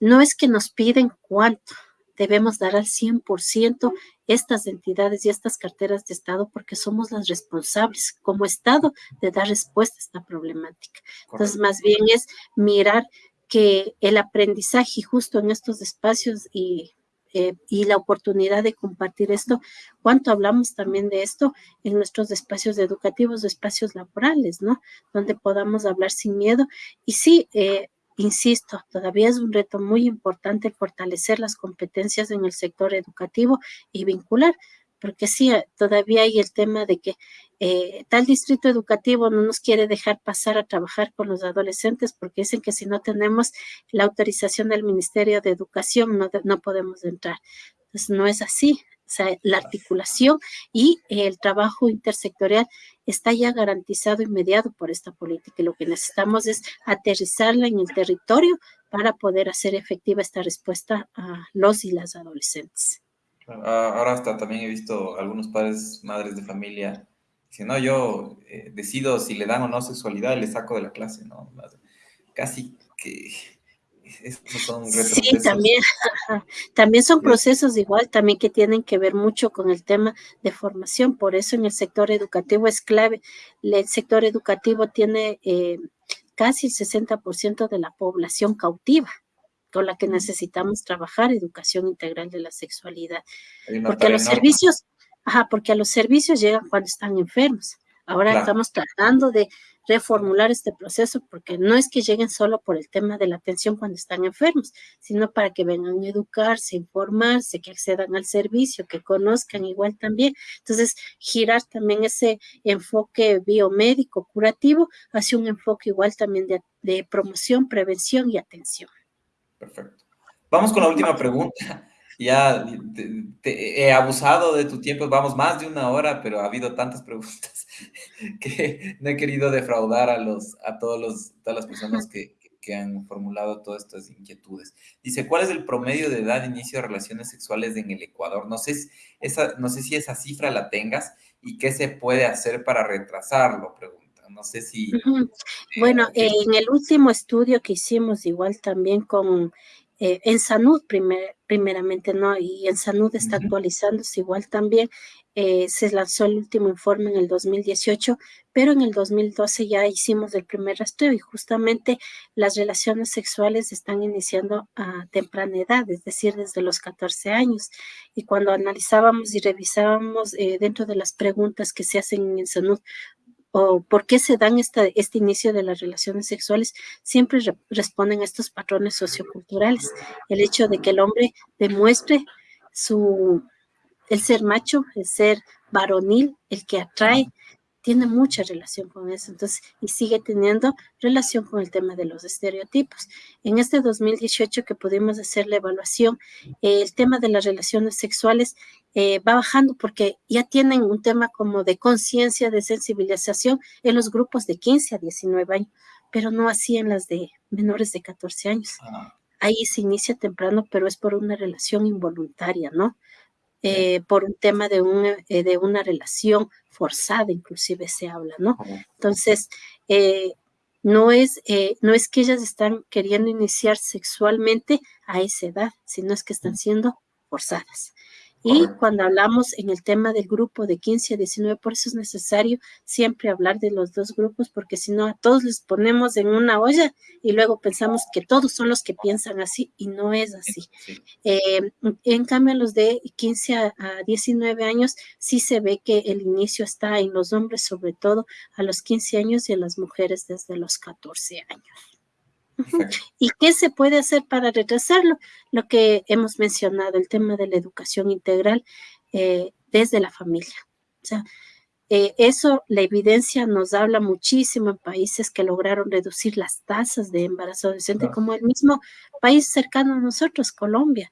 no es que nos piden cuánto, debemos dar al 100% estas entidades y estas carteras de Estado porque somos las responsables como Estado de dar respuesta a esta problemática. Entonces, más bien es mirar que el aprendizaje justo en estos espacios y, eh, y la oportunidad de compartir esto, cuánto hablamos también de esto en nuestros espacios educativos, espacios laborales, ¿no? Donde podamos hablar sin miedo. Y sí, eh, Insisto, todavía es un reto muy importante fortalecer las competencias en el sector educativo y vincular, porque sí, eh, todavía hay el tema de que eh, tal distrito educativo no nos quiere dejar pasar a trabajar con los adolescentes porque dicen que si no tenemos la autorización del Ministerio de Educación no, no podemos entrar. Entonces, no es así. O sea, la articulación y el trabajo intersectorial está ya garantizado y mediado por esta política y lo que necesitamos es aterrizarla en el territorio para poder hacer efectiva esta respuesta a los y las adolescentes. Ah, ahora hasta también he visto algunos padres, madres de familia, dicen, no, yo eh, decido si le dan o no sexualidad le saco de la clase, ¿no? Casi que son sí, también, también son procesos igual, también que tienen que ver mucho con el tema de formación. Por eso en el sector educativo es clave. El sector educativo tiene eh, casi el 60% de la población cautiva con la que necesitamos trabajar educación integral de la sexualidad. Porque a los servicios, ajá, porque a los servicios llegan cuando están enfermos. Ahora estamos tratando de reformular este proceso porque no es que lleguen solo por el tema de la atención cuando están enfermos, sino para que vengan a educarse, informarse, que accedan al servicio, que conozcan igual también. Entonces, girar también ese enfoque biomédico curativo hacia un enfoque igual también de, de promoción, prevención y atención. Perfecto. Vamos con la última pregunta ya he abusado de tu tiempo, vamos más de una hora, pero ha habido tantas preguntas que no he querido defraudar a, los, a todos los, todas las personas que, que han formulado todas estas inquietudes. Dice, ¿cuál es el promedio de edad de inicio de relaciones sexuales en el Ecuador? No sé, esa, no sé si esa cifra la tengas y qué se puede hacer para retrasarlo, pregunta. No sé si... Eh, bueno, en el último estudio que hicimos, igual también con eh, en salud primeramente, ¿no? Y en salud está actualizándose igual también. Eh, se lanzó el último informe en el 2018, pero en el 2012 ya hicimos el primer rastreo y justamente las relaciones sexuales están iniciando a temprana edad, es decir, desde los 14 años. Y cuando analizábamos y revisábamos eh, dentro de las preguntas que se hacen en salud, o por qué se dan esta, este inicio de las relaciones sexuales, siempre responden a estos patrones socioculturales. El hecho de que el hombre demuestre su, el ser macho, el ser varonil, el que atrae, tiene mucha relación con eso, entonces, y sigue teniendo relación con el tema de los estereotipos. En este 2018 que pudimos hacer la evaluación, el tema de las relaciones sexuales eh, va bajando porque ya tienen un tema como de conciencia, de sensibilización en los grupos de 15 a 19 años, pero no así en las de menores de 14 años. Ah. Ahí se inicia temprano, pero es por una relación involuntaria, ¿no? Eh, por un tema de una, eh, de una relación forzada, inclusive se habla, ¿no? Entonces, eh, no, es, no es que ellas están queriendo iniciar sexualmente a esa edad, sino es que están siendo forzadas. Y cuando hablamos en el tema del grupo de 15 a 19, por eso es necesario siempre hablar de los dos grupos, porque si no a todos les ponemos en una olla y luego pensamos que todos son los que piensan así y no es así. Eh, en cambio, los de 15 a, 19 años sí se ve que el inicio está en los hombres, sobre todo a los 15 años y en las mujeres desde los 14 años. ¿Y qué se puede hacer para retrasarlo? Lo que hemos mencionado, el tema de la educación integral eh, desde la familia. O sea, eh, eso, la evidencia nos habla muchísimo en países que lograron reducir las tasas de embarazo adolescente, como el mismo país cercano a nosotros, Colombia.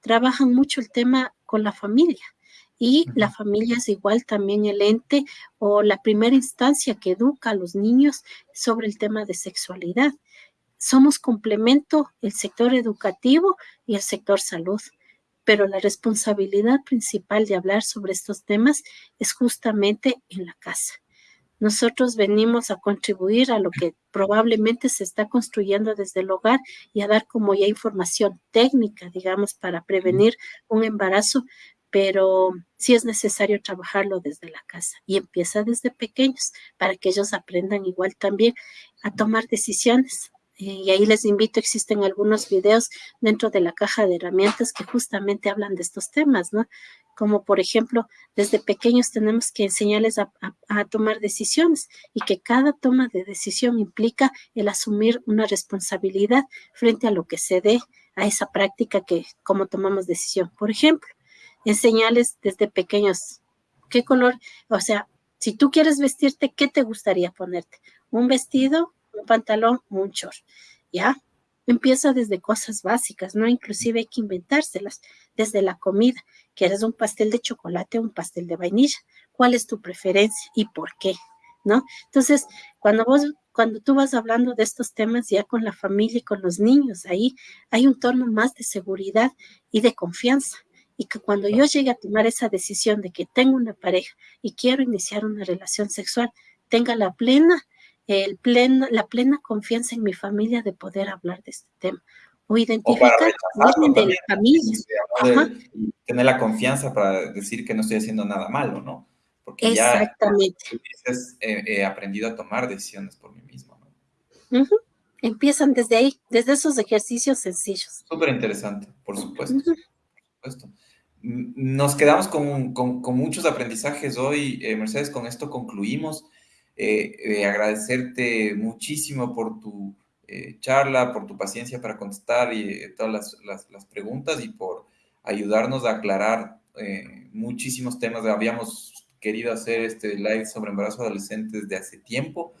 Trabajan mucho el tema con la familia. Y la familia es igual también el ente o la primera instancia que educa a los niños sobre el tema de sexualidad somos complemento el sector educativo y el sector salud, pero la responsabilidad principal de hablar sobre estos temas es justamente en la casa. Nosotros venimos a contribuir a lo que probablemente se está construyendo desde el hogar y a dar como ya información técnica, digamos, para prevenir un embarazo, pero sí es necesario trabajarlo desde la casa. Y empieza desde pequeños para que ellos aprendan igual también a tomar decisiones, y ahí les invito, existen algunos videos dentro de la caja de herramientas que justamente hablan de estos temas, ¿no? Como por ejemplo, desde pequeños tenemos que enseñarles a, tomar decisiones y que cada toma de decisión implica el asumir una responsabilidad frente a lo que se dé a esa práctica que como tomamos decisión. Por ejemplo, enseñarles desde pequeños qué color, o sea, si tú quieres vestirte, ¿qué te gustaría ponerte? ¿Un vestido un pantalón, un short, ¿ya? Empieza desde cosas básicas, ¿no? Inclusive hay que inventárselas, desde la comida, ¿quieres un pastel de chocolate o un pastel de vainilla? ¿Cuál es tu preferencia y por qué? ¿No? Entonces, cuando vos, cuando tú vas hablando de estos temas ya con la familia y con los niños, ahí hay un tono más de seguridad y de confianza y que cuando yo llegue a tomar esa decisión de que tengo una pareja y quiero iniciar una relación sexual, tenga la plena el pleno, la plena confianza en mi familia de poder hablar de este tema o identificar o de la familia. tener la confianza para decir que no estoy haciendo nada malo, ¿no? Porque Exactamente. ya he aprendido a tomar decisiones por mí mismo. ¿no? Empiezan desde ahí, desde esos ejercicios sencillos. Súper interesante, por supuesto. por supuesto. Nos quedamos con, con, con muchos aprendizajes hoy, eh, Mercedes, con esto concluimos. Eh, eh, agradecerte muchísimo por tu eh, charla, por tu paciencia para contestar y, todas las, preguntas y por ayudarnos a aclarar muchísimos temas. Habíamos querido hacer este live sobre embarazo adolescente desde hace tiempo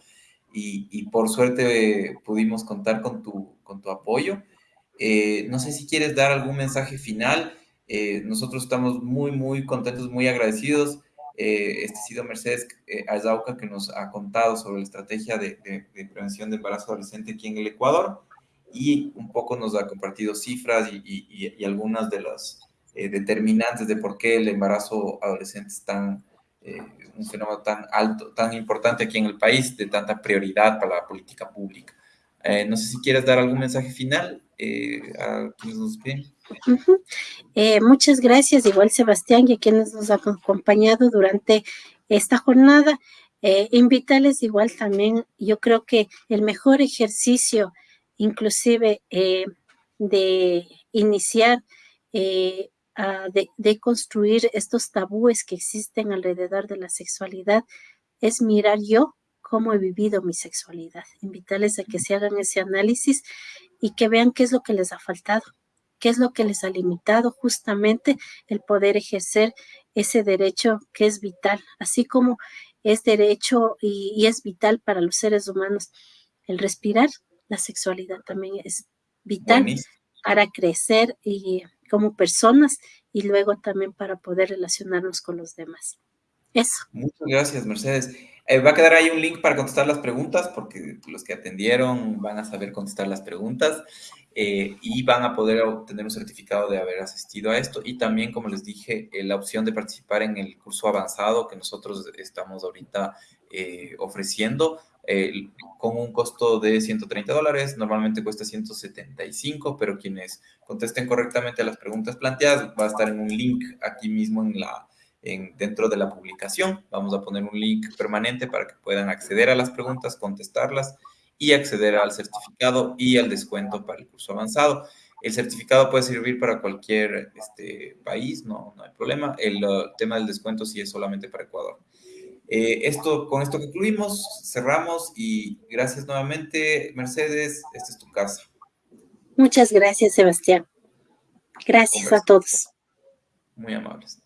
y, por suerte pudimos contar con tu, con tu apoyo. no sé si quieres dar algún mensaje final. nosotros estamos muy, muy contentos, muy agradecidos eh, este sido Mercedes eh, Azauca que nos ha contado sobre la estrategia de, prevención de embarazo adolescente aquí en el Ecuador y un poco nos ha compartido cifras y, algunas de las eh, determinantes de por qué el embarazo adolescente es tan, eh, un fenómeno tan alto, tan importante aquí en el país, de tanta prioridad para la política pública. no sé si quieres dar algún mensaje final a quienes nos Eh, muchas gracias, igual Sebastián y a quienes nos han acompañado durante esta jornada. Eh, invitarles igual también, yo creo que el mejor ejercicio, inclusive eh, de iniciar, de, de, construir estos tabúes que existen alrededor de la sexualidad, es mirar yo cómo he vivido mi sexualidad. Invitarles a que se hagan ese análisis y que vean qué es lo que les ha faltado qué es lo que les ha limitado justamente el poder ejercer ese derecho que es vital, así como es derecho y, es vital para los seres humanos el respirar, la sexualidad también es vital para crecer y como personas y luego también para poder relacionarnos con los demás. Eso. Muchas gracias, Mercedes. Eh, va a quedar ahí un link para contestar las preguntas, porque los que atendieron van a saber contestar las preguntas. Eh, y van a poder obtener un certificado de haber asistido a esto y también, como les dije, eh, la opción de participar en el curso avanzado que nosotros estamos ahorita eh, ofreciendo. con un costo de 130 dólares, normalmente cuesta 175, pero quienes contesten correctamente a las preguntas planteadas va a estar en un link aquí mismo en la, en, dentro de la publicación. Vamos a poner un link permanente para que puedan acceder a las preguntas, contestarlas y acceder al certificado y al descuento para el curso avanzado. El certificado puede servir para cualquier este, país, no, no hay problema. El, el tema del descuento sí es solamente para Ecuador. Eh, esto, con esto concluimos, cerramos y gracias nuevamente, Mercedes. Esta es tu casa. Muchas gracias, Sebastián. Gracias a todos. Muy amables.